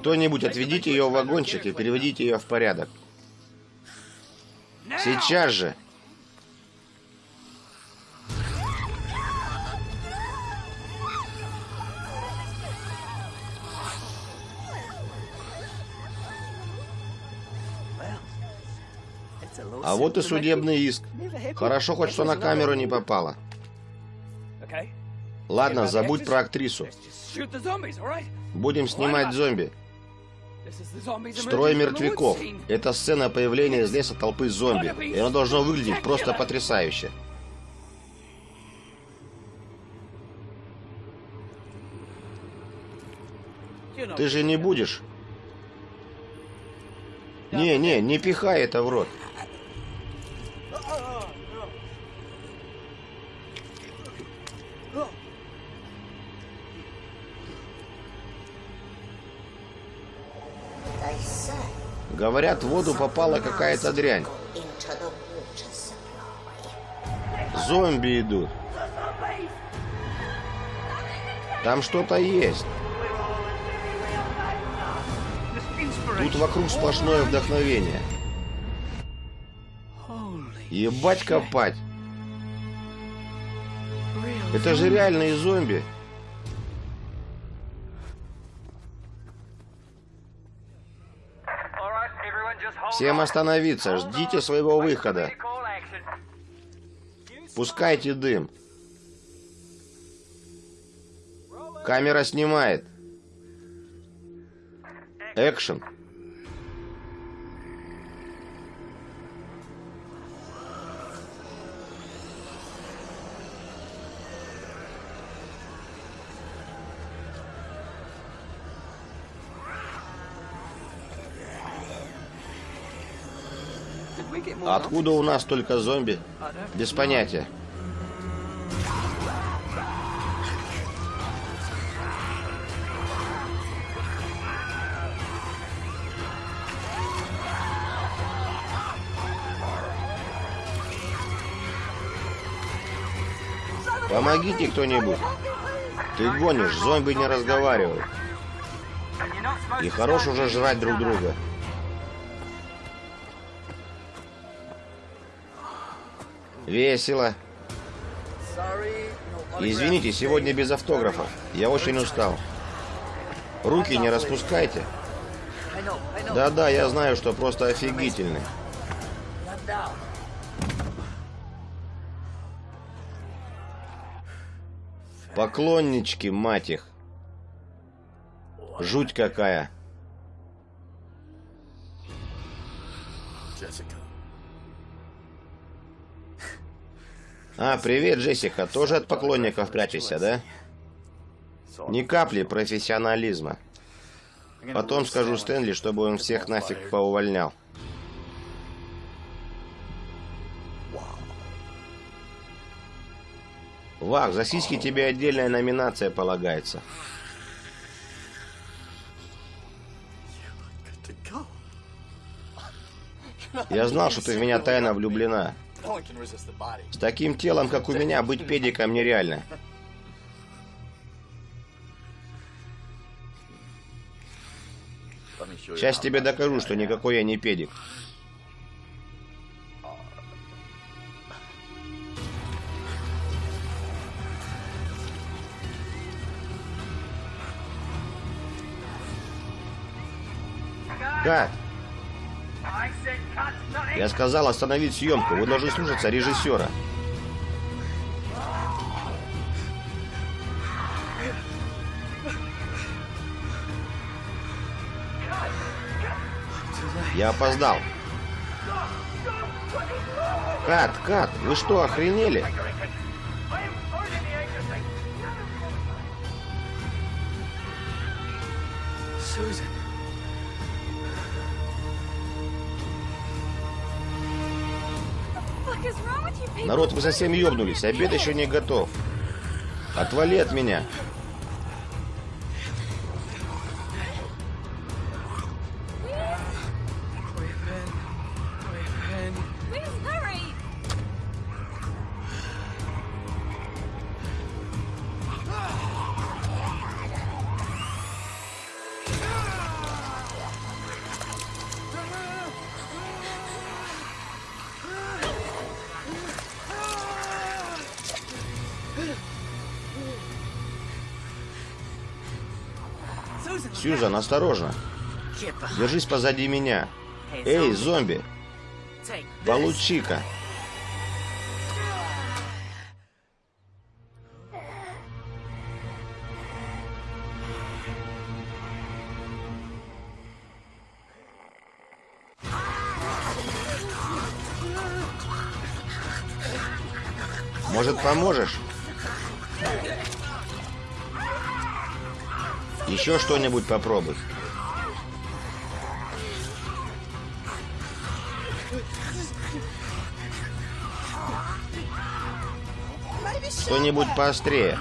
Кто-нибудь отведите ее в вагончик и переведите ее в порядок. Сейчас же. Вот и судебный иск. Хорошо хоть что на камеру не попало. Ладно, забудь про актрису. Будем снимать зомби. Строй мертвяков. Это сцена появления из леса толпы зомби. И оно должно выглядеть просто потрясающе. Ты же не будешь? Не, не, не пихай это в рот. Говорят, в воду попала какая-то дрянь. Зомби идут. Там что-то есть. Тут вокруг сплошное вдохновение. Ебать копать. Это же реальные зомби. Всем остановиться, ждите своего выхода. Пускайте дым. Камера снимает. Экшен. Откуда у нас только зомби? Без понятия. Помогите кто-нибудь. Ты гонишь, зомби не разговаривают. И хорош уже жрать друг друга. Весело. Извините, сегодня без автографов. Я очень устал. Руки не распускайте. Да-да, я знаю, что просто офигительный. Поклоннички, мать их. Жуть какая. А, привет, Джессика. Тоже от поклонников прячешься, да? Ни капли профессионализма. Потом скажу Стэнли, чтобы он всех нафиг поувольнял. Вах, за сиськи тебе отдельная номинация полагается. Я знал, что ты в меня тайно влюблена. С таким телом, как у меня, быть педиком нереально. Сейчас тебе докажу, что никакой я не педик. Кат! Я сказал остановить съемку. Вы должны слушаться режиссера. Я опоздал. Кат, Кат, вы что, охренели? Susan. Народ, вы совсем ёбнулись. Обед еще не готов. Отвали от меня. Сьюзан, осторожно. Держись позади меня. Эй, зомби, получи-ка. Может, поможешь? Еще что-нибудь попробуй. Что-нибудь поострее.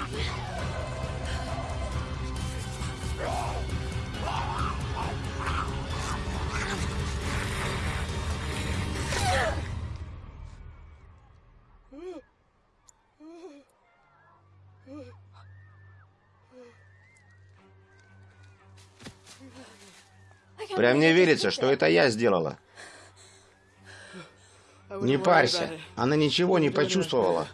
Верится, что это я сделала. Не парься. Она ничего не почувствовала.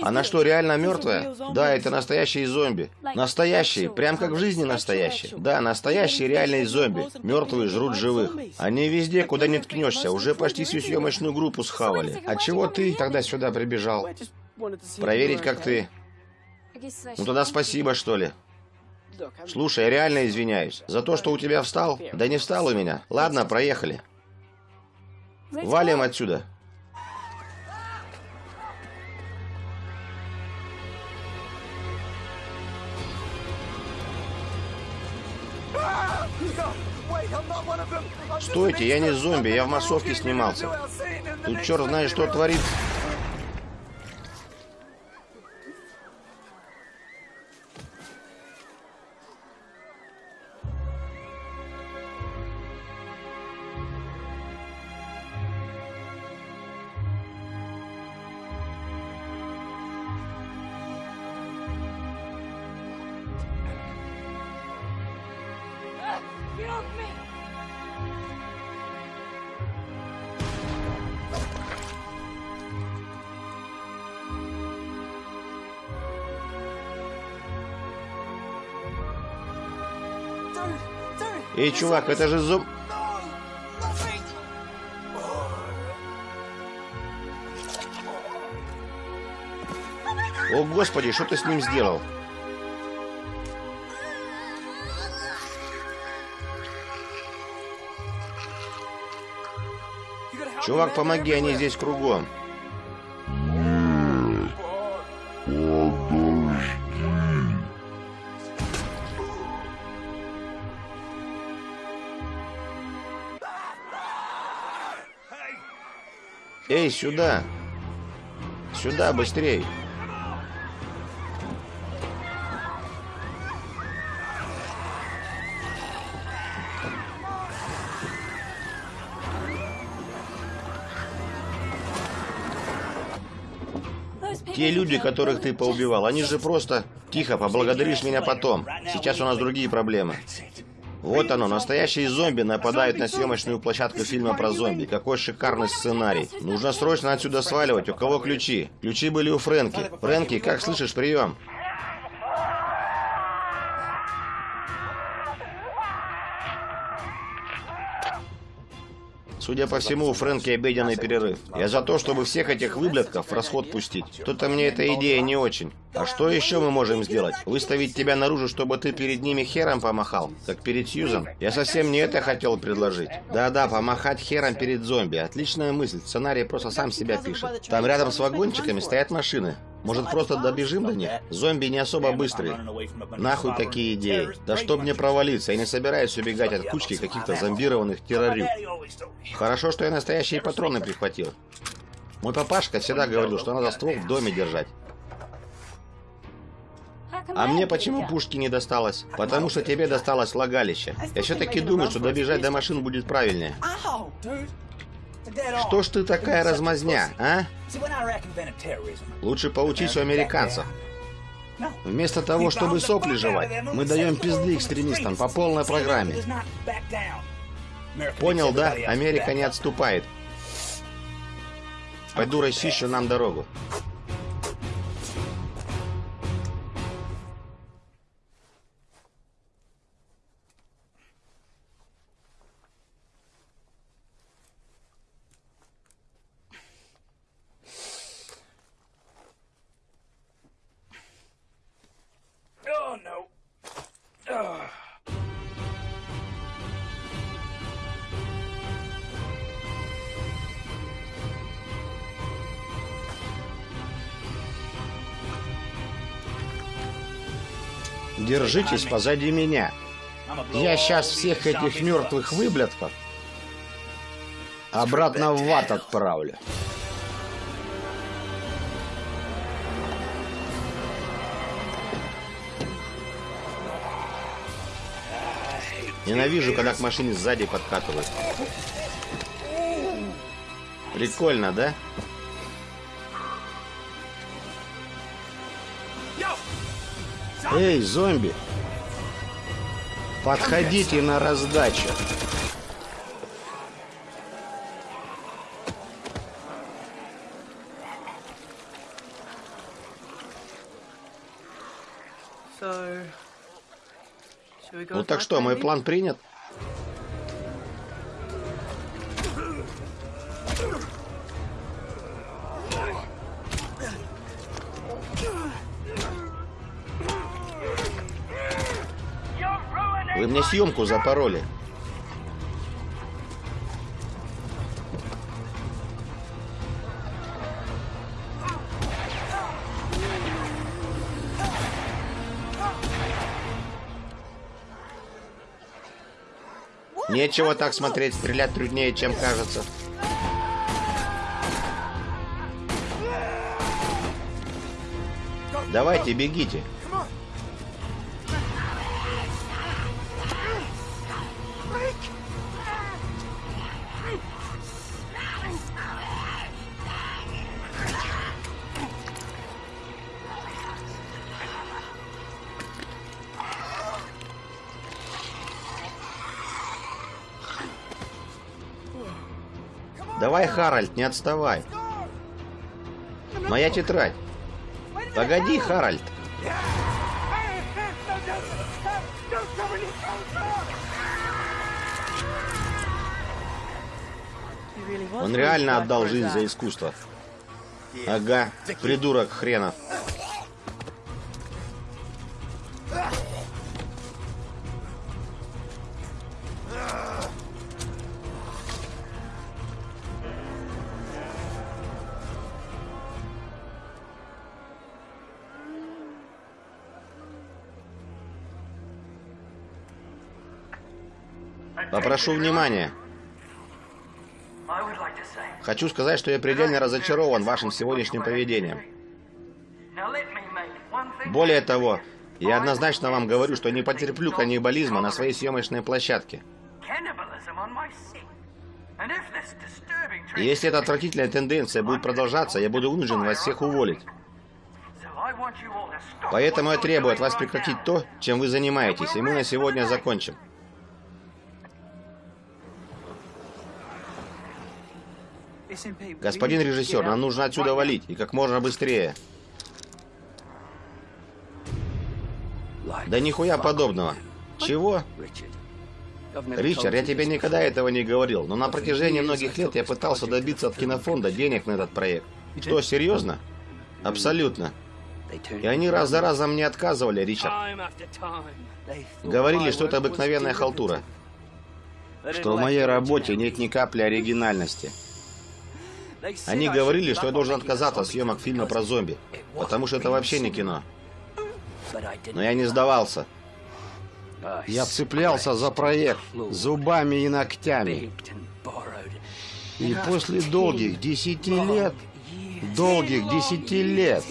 Она что, реально мертвая? Да, это настоящие зомби. Настоящие, прям как в жизни настоящие. Да, настоящие реальные зомби. Мертвые жрут живых. Они везде, куда не ткнешься. Уже почти всю съемочную группу схавали. А чего ты тогда сюда прибежал? Проверить, как ты. Ну тогда спасибо, что ли. Слушай, я реально извиняюсь. За то, что у тебя встал? Да не встал у меня. Ладно, проехали. Валим отсюда. Стойте, я не зомби, я в массовке снимался. Тут черт знает, что творит. Эй, чувак, это же зом... О, господи, что ты с ним сделал? Чувак, помоги, они здесь кругом. Сюда! Сюда, быстрей! Те люди, которых ты поубивал, они же просто... Тихо, поблагодаришь меня потом. Сейчас у нас другие проблемы. Вот оно, настоящие зомби нападают на съемочную площадку фильма про зомби. Какой шикарный сценарий. Нужно срочно отсюда сваливать. У кого ключи? Ключи были у Фрэнки. Фрэнки, как слышишь, прием. Судя по всему, у Фрэнки обеденный перерыв. Я за то, чтобы всех этих выблядков в расход пустить. Что-то мне эта идея не очень. А что еще мы можем сделать? Выставить тебя наружу, чтобы ты перед ними хером помахал? Как перед Сьюзан? Я совсем не это хотел предложить. Да-да, помахать хером перед зомби. Отличная мысль. Сценарий просто сам себя пишет. Там рядом с вагончиками стоят машины. Может, просто добежим до них? Зомби не особо быстрые. Нахуй такие идеи. Да чтоб мне провалиться, я не собираюсь убегать от кучки каких-то зомбированных террорюк. Хорошо, что я настоящие патроны прихватил. Мой папашка всегда говорил, что надо ствол в доме держать. А мне почему пушки не досталось? Потому что тебе досталось лагалище. Я все-таки думаю, что добежать до машин будет правильнее. Что ж ты такая размазня, а? Лучше поучись у американцев. Вместо того, чтобы сопли жевать, мы даем пизды экстремистам по полной программе. Понял, да? Америка не отступает. Пойду расчищу нам дорогу. Держитесь позади меня. Я сейчас всех этих мертвых выблядков обратно в ад отправлю. Ненавижу, когда к машине сзади подкатывают. Прикольно, да? Эй, зомби! Подходите на раздачу. Ну так что, мой план принят? Съемку запороли. Нечего так смотреть, стрелять труднее, чем кажется. Давайте, бегите. Харальд, не отставай. Моя тетрадь. Погоди, Харальд. Он реально отдал жизнь за искусство. Ага, придурок хренов. Попрошу внимания. Хочу сказать, что я предельно разочарован вашим сегодняшним поведением. Более того, я однозначно вам говорю, что не потерплю каннибализма на своей съемочной площадке. И если эта отвратительная тенденция будет продолжаться, я буду вынужден вас всех уволить. Поэтому я требую от вас прекратить то, чем вы занимаетесь, и мы на сегодня закончим. Господин режиссер, нам нужно отсюда валить, и как можно быстрее. Да нихуя подобного. Чего? Ричард, я тебе никогда этого не говорил, но на протяжении многих лет я пытался добиться от кинофонда денег на этот проект. Что, серьезно? Абсолютно. И они раз за разом мне отказывали, Ричард. Говорили, что это обыкновенная халтура. Что в моей работе нет ни капли оригинальности. Они говорили, что я должен отказаться от съемок фильма про зомби, потому что это вообще не кино. Но я не сдавался. Я цеплялся за проект зубами и ногтями. И после долгих десяти лет, долгих десяти лет,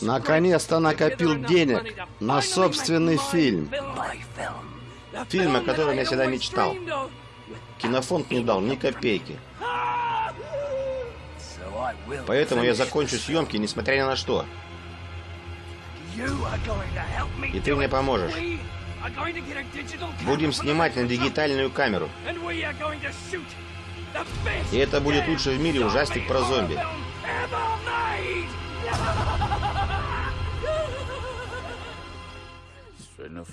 наконец-то накопил денег на собственный фильм. Фильм, о котором я всегда мечтал. Кинофонд не дал ни копейки. Поэтому я закончу съемки, несмотря ни на что. И ты мне поможешь. Будем снимать на дигитальную камеру. И это будет лучший в мире ужастик про зомби.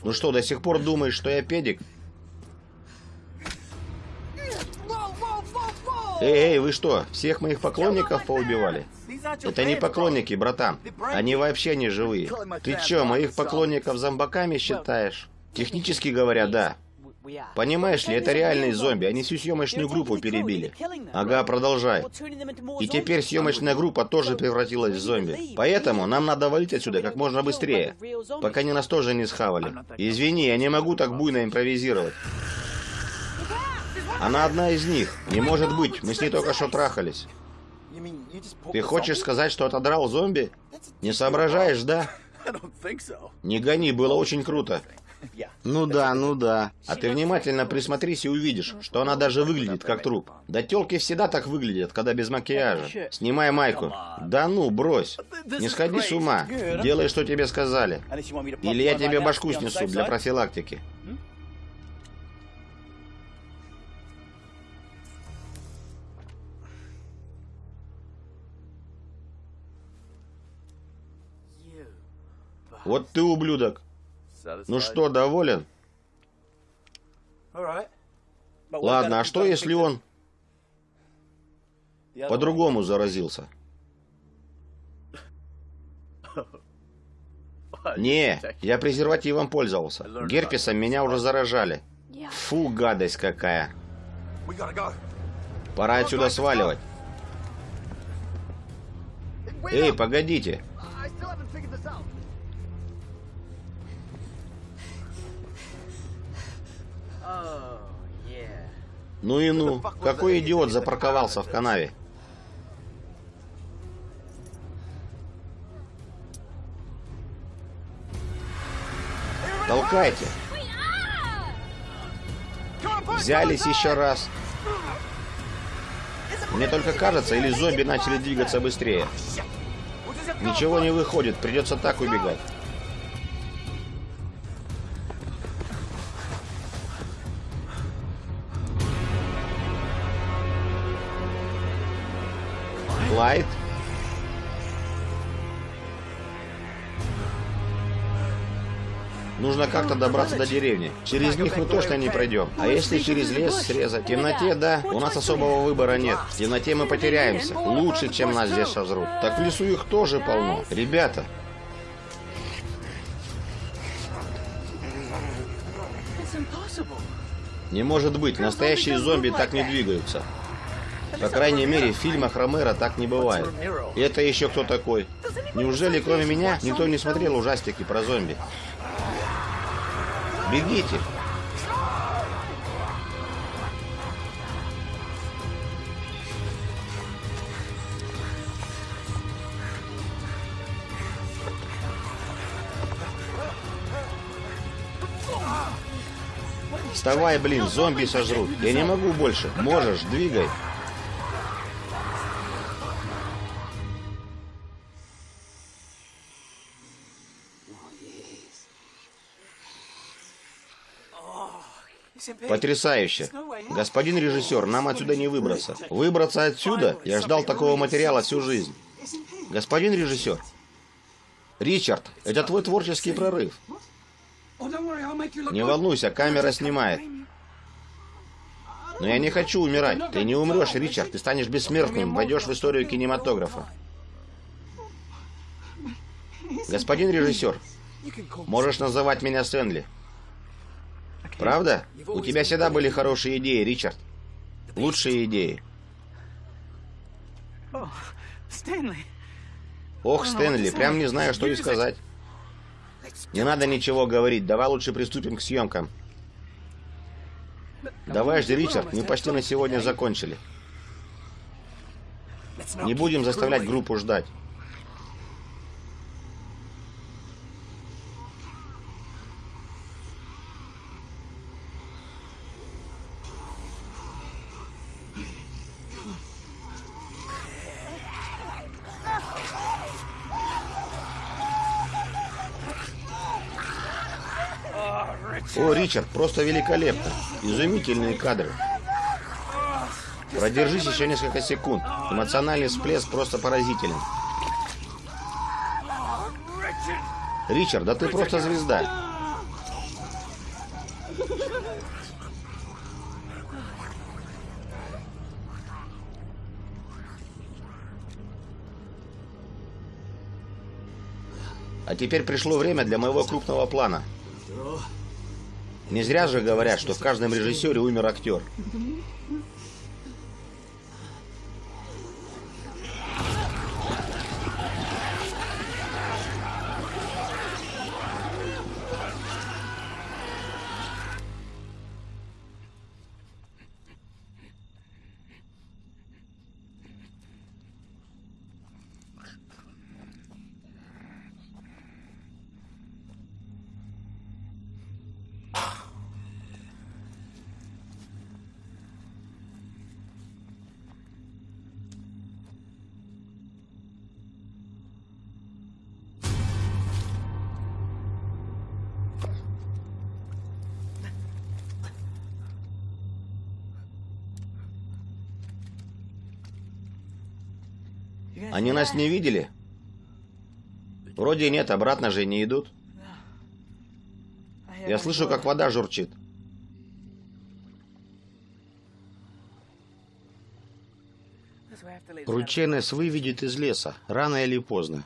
Ну что, до сих пор думаешь, что я педик? Эй, эй, вы что, всех моих поклонников поубивали? Это не поклонники, братан. Они вообще не живые. Ты чё, моих поклонников зомбаками считаешь? Технически говоря, да. Понимаешь ли, это реальные зомби, они всю съемочную группу перебили. Ага, продолжай. И теперь съемочная группа тоже превратилась в зомби. Поэтому нам надо валить отсюда как можно быстрее, пока не нас тоже не схавали. Извини, я не могу так буйно импровизировать. Она одна из них. Не может быть, мы с ней только что трахались. Ты хочешь сказать, что отодрал зомби? Не соображаешь, да? Не гони, было очень круто. Ну да, ну да. А ты внимательно присмотрись и увидишь, что она даже выглядит как труп. Да телки всегда так выглядят, когда без макияжа. Снимай майку. Да ну, брось. Не сходи с ума. Делай, что тебе сказали. Или я тебе башку снесу для профилактики. Вот ты ублюдок. Ну что, доволен? Ладно, а что если он по-другому заразился? Не, я презервативом пользовался. Герпесом меня уже заражали. Фу, гадость какая. Пора отсюда сваливать. Эй, погодите. Ну и ну, какой идиот запарковался в канаве? Толкайте. Взялись еще раз. Мне только кажется, или зомби начали двигаться быстрее. Ничего не выходит, придется так убегать. Нужно как-то добраться до деревни. Через них мы точно не пройдем. А если через лес срезать? В темноте, да. У нас особого выбора нет. В темноте мы потеряемся. Лучше, чем нас здесь сожрут. Так в лесу их тоже полно. Ребята. Не может быть. Настоящие зомби так не двигаются. По крайней мере, в фильмах Ромеро так не бывает. И это еще кто такой? Неужели кроме меня никто не смотрел ужастики про зомби? Бегите! Вставай, блин, зомби сожрут. Я не могу больше. Можешь, двигай. Потрясающе. Господин режиссер, нам отсюда не выбраться. Выбраться отсюда? Я ждал такого материала всю жизнь. Господин режиссер. Ричард, это твой творческий прорыв. Не волнуйся, камера снимает. Но я не хочу умирать. Ты не умрешь, Ричард. Ты станешь бессмертным, войдешь в историю кинематографа. Господин режиссер, можешь называть меня Стэнли. Правда? У тебя всегда были хорошие идеи, Ричард. Лучшие идеи. Ох, Стэнли, прям не знаю, что и сказать. Не надо ничего говорить, давай лучше приступим к съемкам. Давай жди, Ричард, мы почти на сегодня закончили. Не будем заставлять группу ждать. Ричард, просто великолепно. Изумительные кадры. Продержись еще несколько секунд. Эмоциональный всплеск просто поразителен. Ричард, да ты просто звезда. А теперь пришло время для моего крупного плана. Не зря же говорят, что в каждом режиссере умер актер. Нас не видели? Вроде нет, обратно же не идут. Я слышу, как вода журчит. Ручей нас выведет из леса, рано или поздно.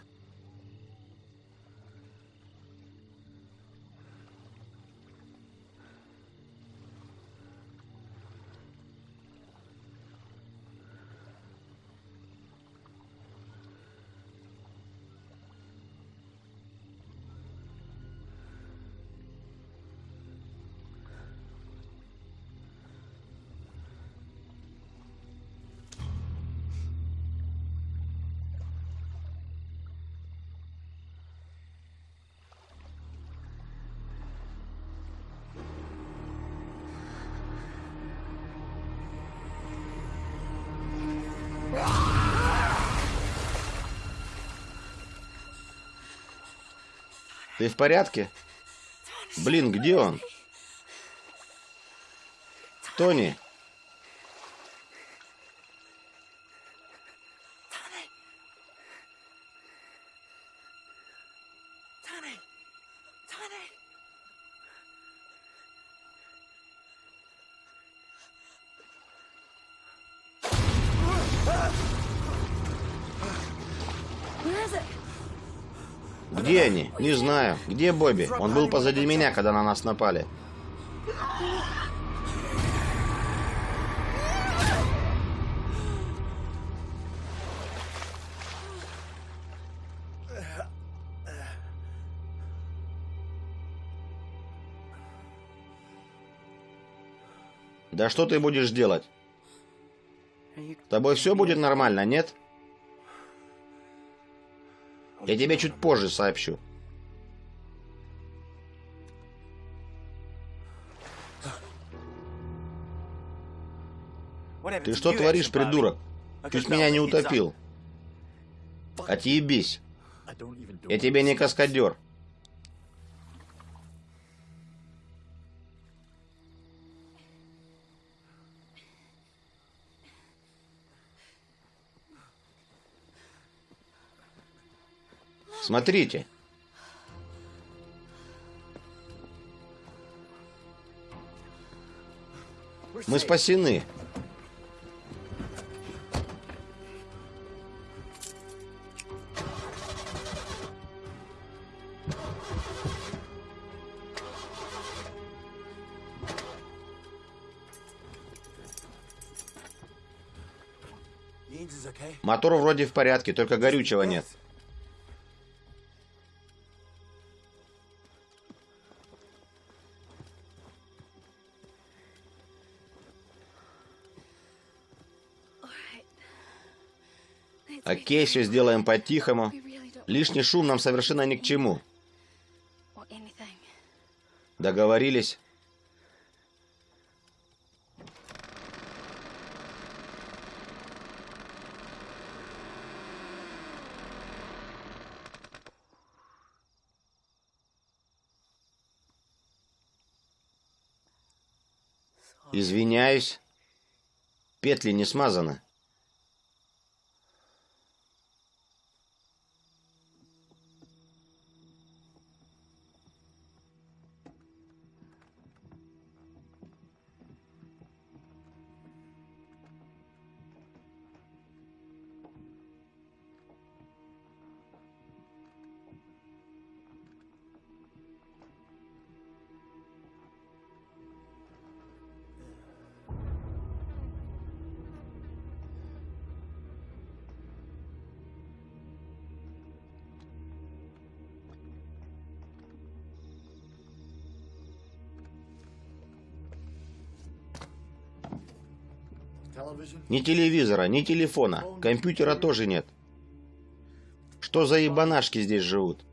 Ты в порядке? Блин, где он? Тони, Не знаю. Где Бобби? Он был позади меня, когда на нас напали. Да что ты будешь делать? Тобой все будет нормально, нет? Я тебе чуть позже сообщу. Ты что творишь, придурок? Чуть меня не утопил. Отъебись. Я тебе не каскадер. Смотрите. Мы спасены. Мотор вроде в порядке, только горючего нет. Окей, все сделаем по-тихому. Лишний шум нам совершенно ни к чему. Договорились? Извиняюсь. Петли не смазаны. Ни телевизора, ни телефона, компьютера тоже нет. Что за ебанашки здесь живут?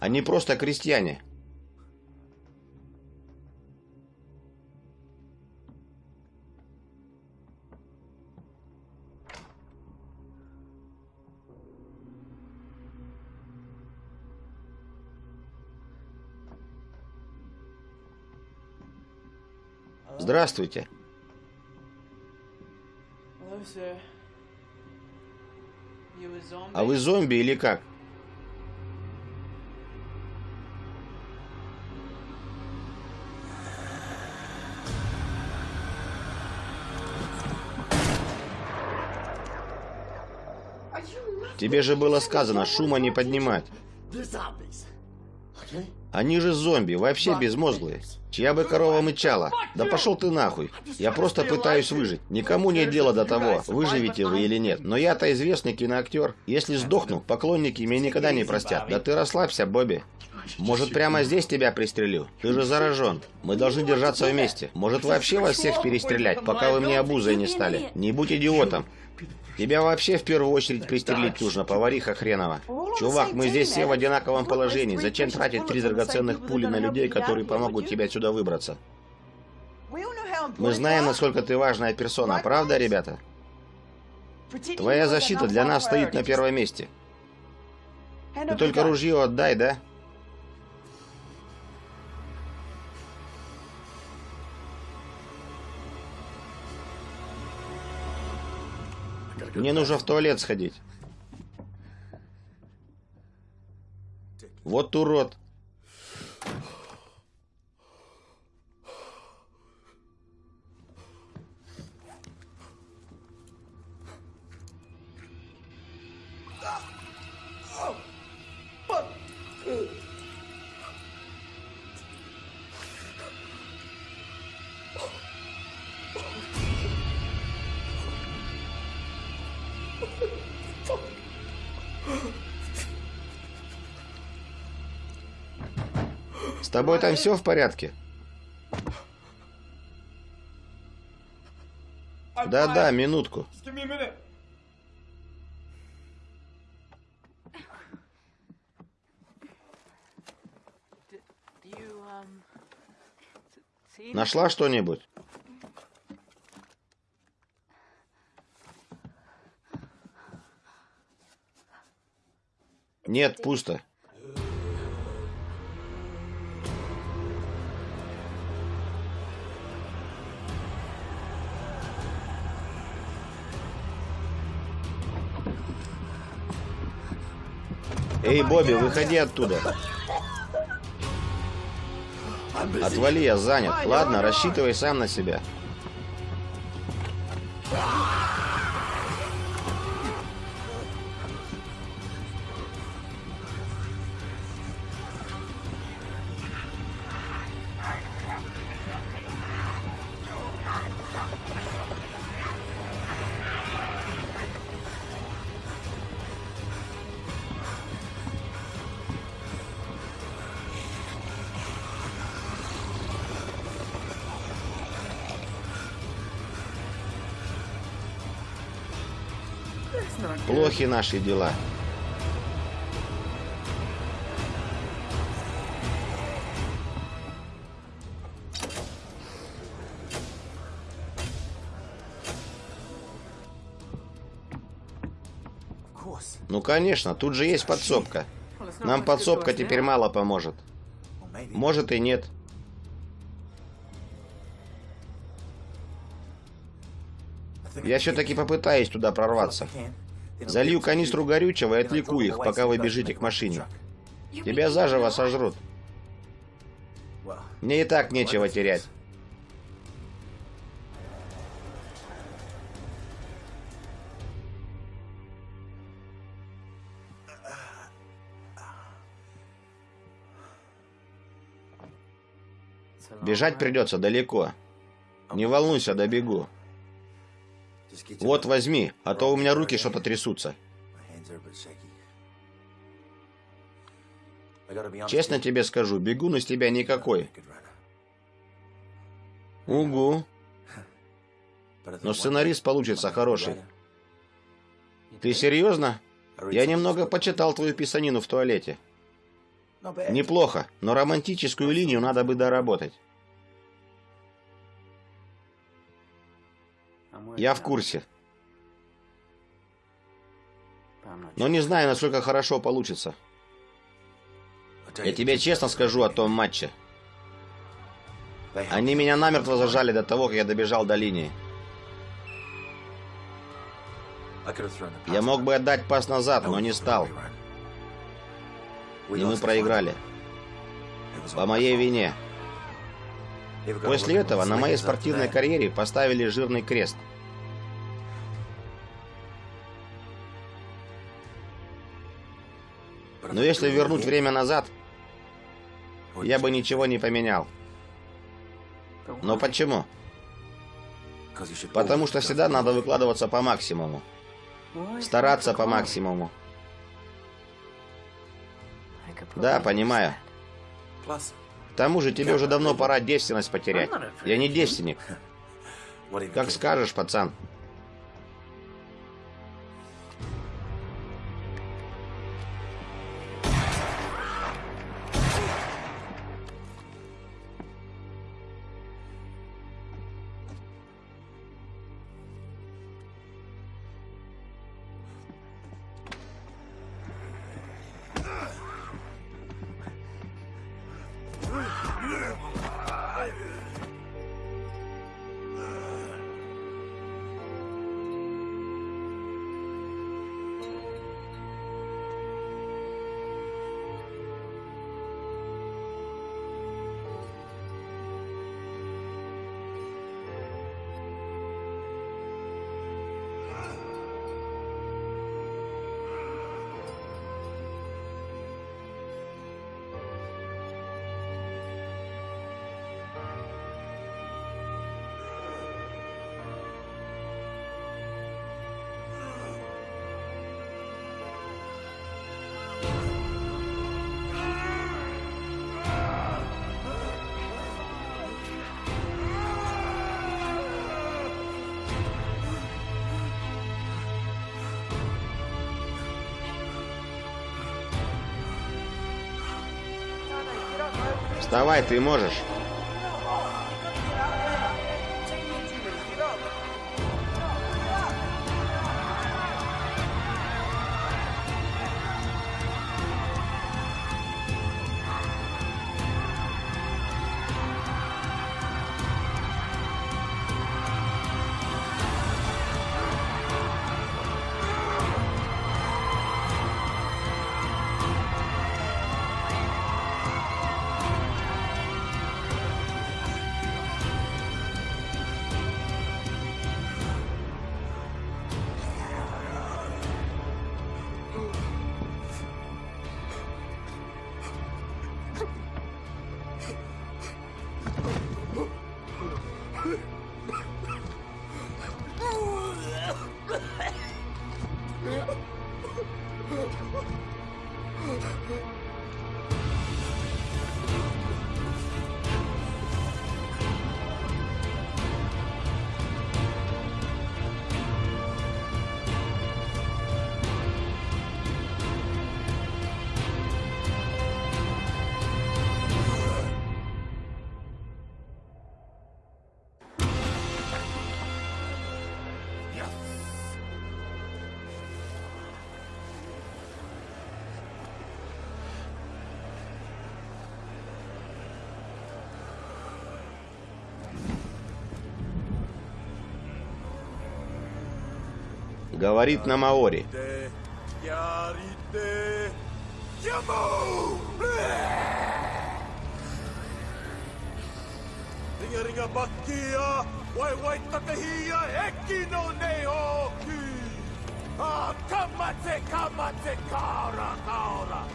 Они просто крестьяне. Здравствуйте. А вы зомби или как? Тебе же было сказано шума не поднимать. Они же зомби, вообще безмозглые. Чья бы корова мычала? Да пошел ты нахуй. Я просто пытаюсь выжить. Никому нет дела до того, выживете вы или нет. Но я-то известный киноактер. Если сдохну, поклонники меня никогда не простят. Да ты расслабься, Бобби. Может, прямо здесь тебя пристрелю? Ты же заражен. Мы должны держаться вместе. Может, вообще вас всех перестрелять, пока вы мне обузой не стали? Не будь идиотом. Тебя вообще в первую очередь пристрелить нужно, повариха хренова. Чувак, мы здесь все в одинаковом положении. Зачем тратить три драгоценных пули на людей, которые помогут тебе отсюда выбраться? Мы знаем, насколько ты важная персона, правда, ребята? Твоя защита для нас стоит на первом месте. Ты только ружье отдай, да? Мне нужно в туалет сходить. Вот урод. С тобой там все в порядке? Да-да, минутку. Нашла что-нибудь? Нет, пусто. Эй, Бобби, выходи оттуда. Отвали, я занят. Ладно, рассчитывай сам на себя. Плохи наши дела. Ну конечно, тут же есть подсобка. Нам подсобка теперь мало поможет. Может и нет. Я все-таки попытаюсь туда прорваться. Залью канистру горючего и отвлеку их, пока вы бежите к машине. Тебя заживо сожрут. Мне и так нечего терять. Бежать придется далеко. Не волнуйся, добегу. Вот возьми, а то у меня руки что-то трясутся. Честно тебе скажу, бегун из тебя никакой. Угу. Но сценарист получится хороший. Ты серьезно? Я немного почитал твою писанину в туалете. Неплохо, но романтическую линию надо бы доработать. Я в курсе. Но не знаю, насколько хорошо получится. Я тебе честно скажу о том матче. Они меня намертво зажали до того, как я добежал до линии. Я мог бы отдать пас назад, но не стал. И мы проиграли. По моей вине. После этого на моей спортивной карьере поставили жирный крест. Но если вернуть время назад, я бы ничего не поменял. Но почему? Потому что всегда надо выкладываться по максимуму. Стараться по максимуму. Да, понимаю. К тому же тебе уже давно пора девственность потерять. Я не девственник. Как скажешь, пацан. Вставай, ты можешь. Ah, kamate, kamate.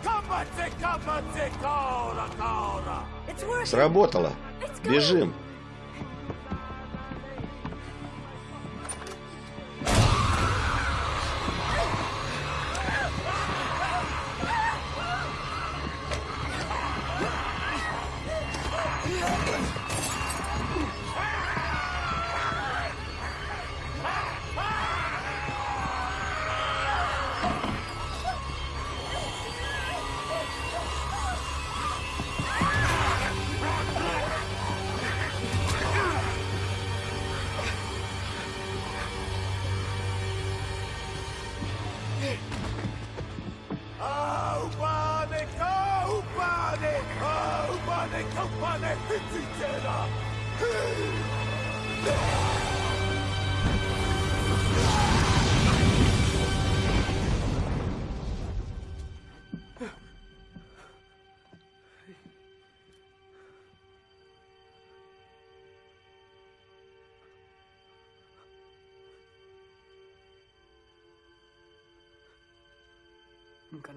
Kamate, kamate, kaura. It's working. Сработало. Бежим.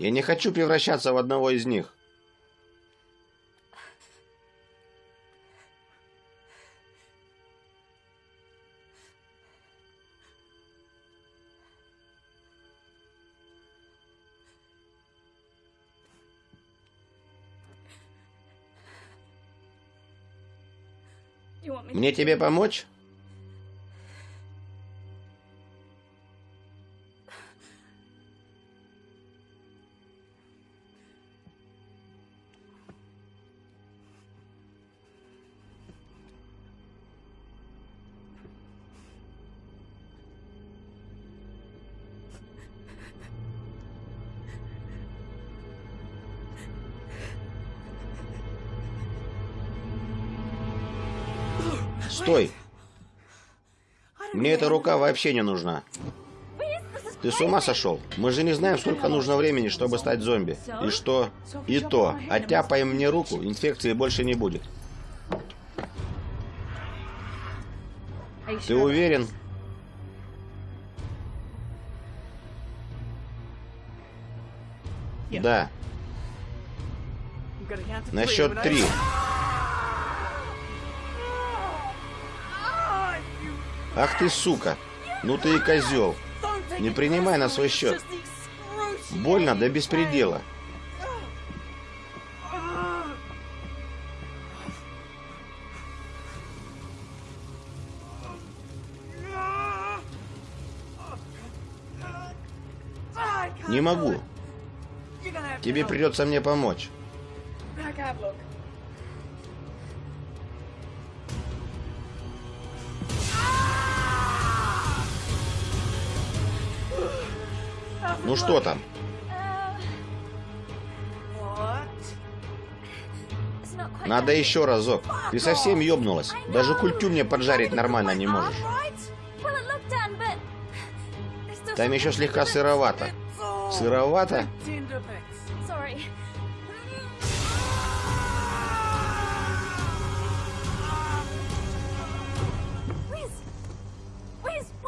Я не хочу превращаться в одного из них. Мне тебе помочь? Эта рука вообще не нужна. Ты с ума сошел? Мы же не знаем, сколько нужно времени, чтобы стать зомби. И что? И то. Оттяпаем мне руку, инфекции больше не будет. Ты уверен? Да. На счет три. Ах ты, сука. Ну ты и козел. Не принимай на свой счет. Больно до беспредела. Не могу. Тебе придется мне помочь. Ну что там? Надо еще разок. Ты совсем ёбнулась. Даже культю мне поджарить нормально не можешь. Там еще слегка сыровато. Сыровато?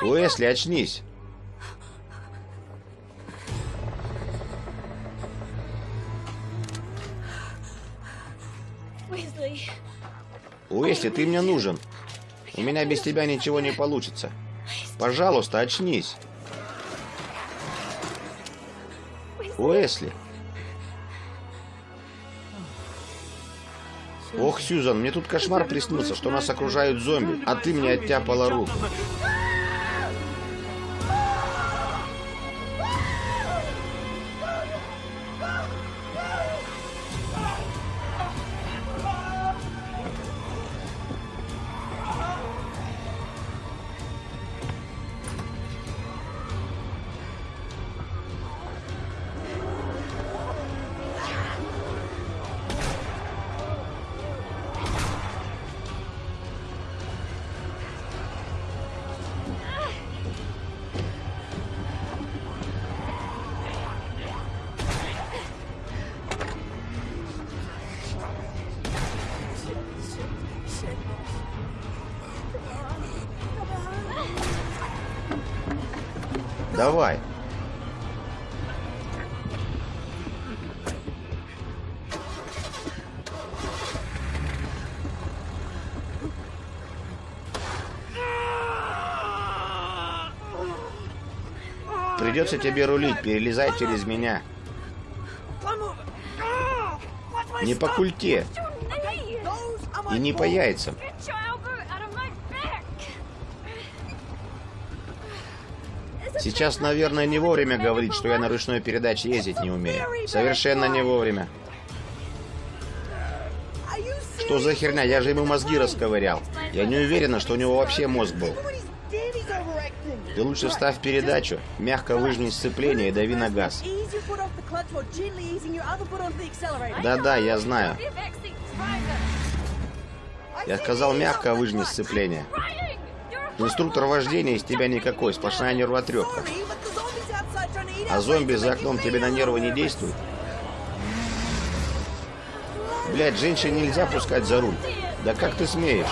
Уэсли, очнись. Уэсли, ты мне нужен. У меня без тебя ничего не получится. Пожалуйста, очнись. Уэсли. Ох, Сьюзан, мне тут кошмар приснился, что нас окружают зомби, а ты мне оттяпала руку. Давай. Придется тебе рулить, перелезай через меня. Не по культе и не по яйцам. Сейчас, наверное, не вовремя говорить, что я на ручной передаче ездить не умею. Совершенно не вовремя. Что за херня? Я же ему мозги расковырял. Я не уверена, что у него вообще мозг был. Ты лучше вставь передачу, мягко выжми сцепление и дави на газ. Да-да, я знаю. Я сказал мягко выжми сцепление. Инструктор вождения из тебя никакой, сплошная нервотрепка. А зомби за окном тебе на нервы не nervous. действуют? Блять, женщине нельзя пускать за руль. Да как ты смеешь?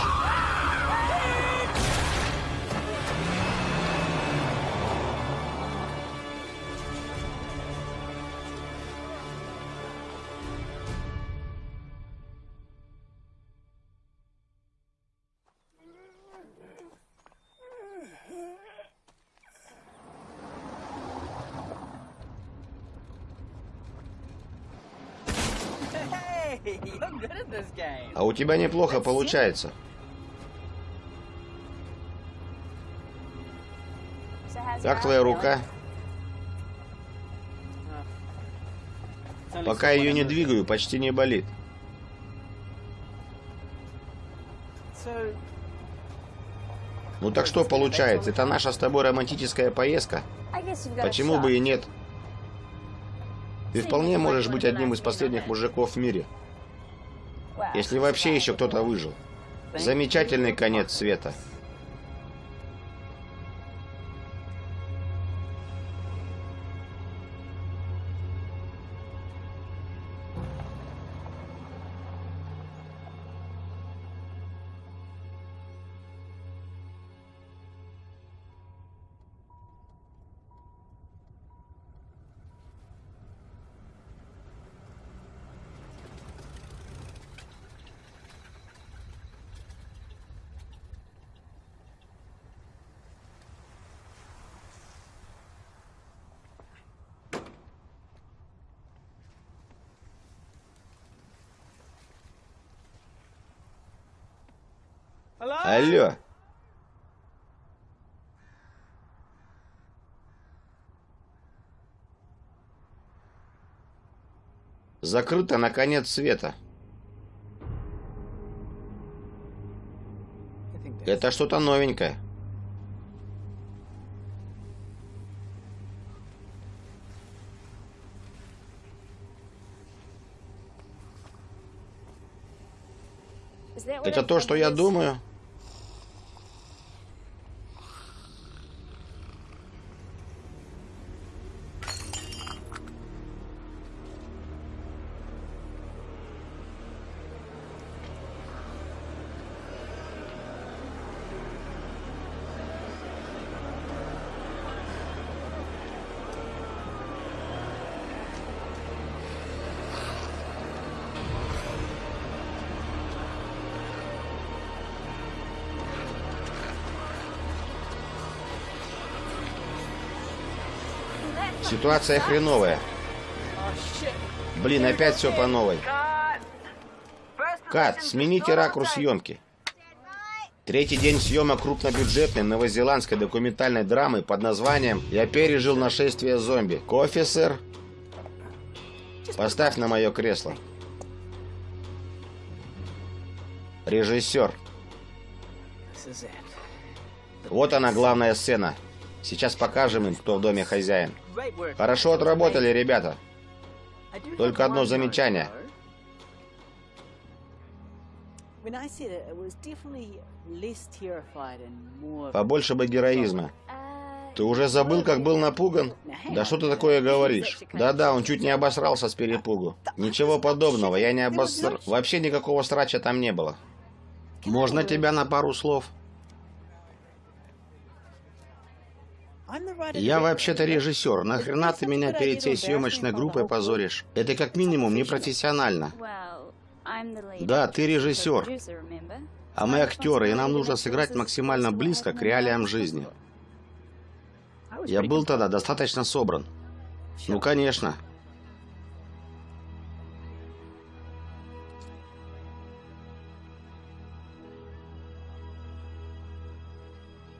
Тебя неплохо получается. Как твоя рука? Пока ее не двигаю, почти не болит. Ну так что получается? Это наша с тобой романтическая поездка? Почему бы и нет? Ты вполне можешь быть одним из последних мужиков в мире. Если вообще еще кто-то выжил. Замечательный конец света. Алло. Закрыто на конец света. Это что-то новенькое. Это то, что я думаю? Ситуация хреновая. Блин, опять все по новой. Кат, смените ракурс съемки. Третий день съемок крупнобюджетной новозеландской документальной драмы под названием «Я пережил нашествие зомби». Кофе, сэр? Поставь на мое кресло. Режиссер. Вот она, главная сцена. Сейчас покажем им, кто в доме хозяин. Хорошо отработали, ребята. Только одно замечание. Побольше бы героизма. Ты уже забыл, как был напуган? Да что ты такое говоришь? Да-да, он чуть не обосрался с перепугу. Ничего подобного, я не обоср... Вообще никакого срача там не было. Можно тебя на пару слов? Я вообще-то режиссер. Нахрена ты меня перед всей съемочной группой позоришь? Это как минимум непрофессионально. Да, ты режиссер. А мы актеры, и нам нужно сыграть максимально близко к реалиям жизни. Я был тогда достаточно собран. Ну, конечно.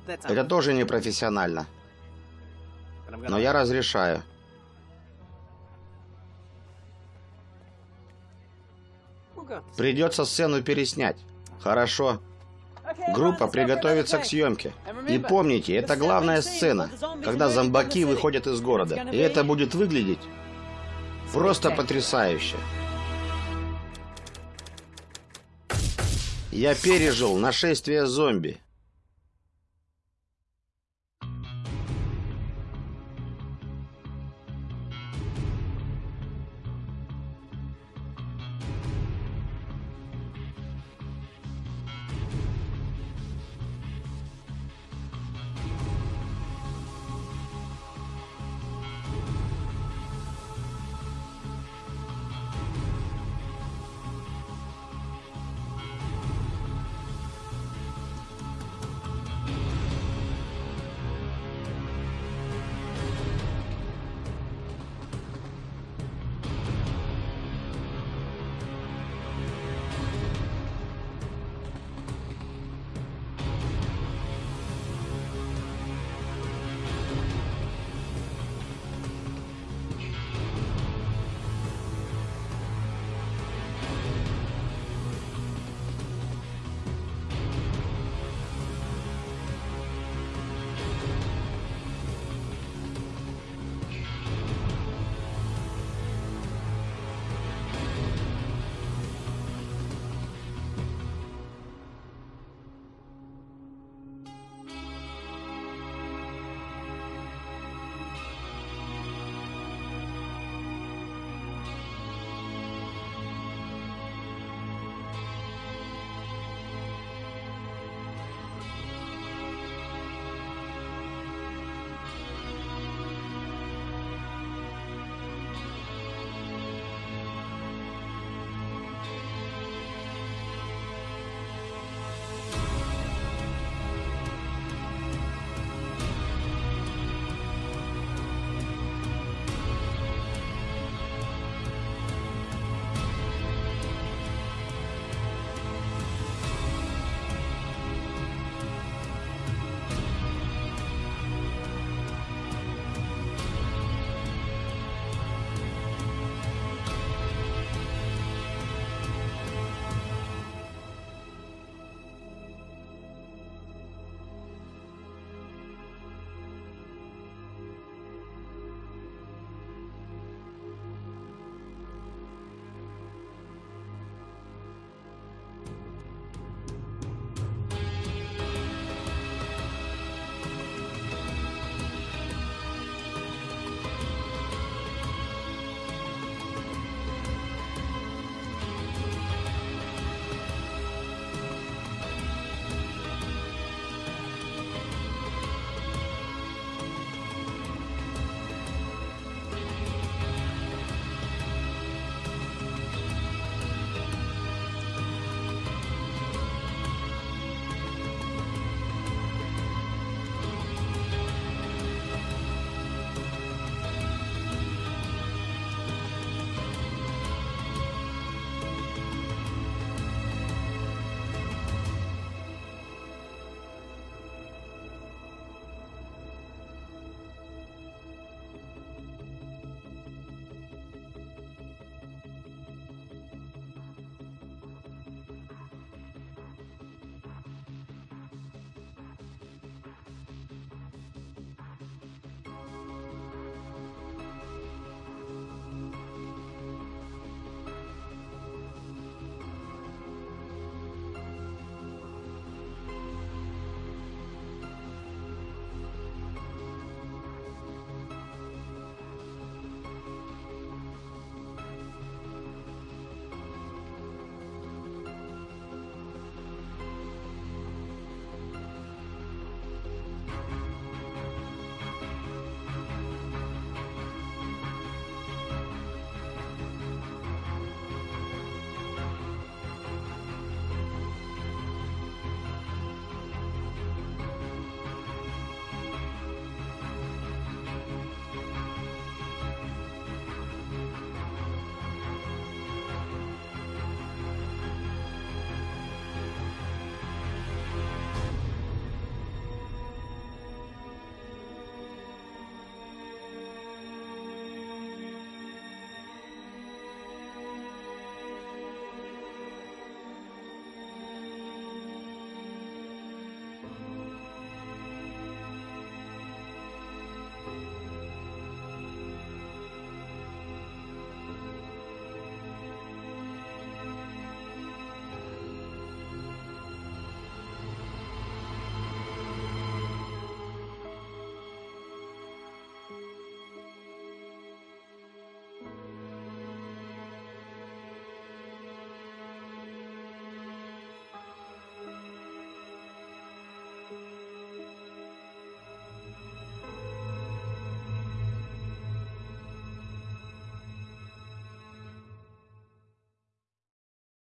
Это тоже непрофессионально. Но я разрешаю. Придется сцену переснять. Хорошо. Группа приготовится к съемке. И помните, это главная сцена, когда зомбаки выходят из города. И это будет выглядеть просто потрясающе. Я пережил нашествие зомби.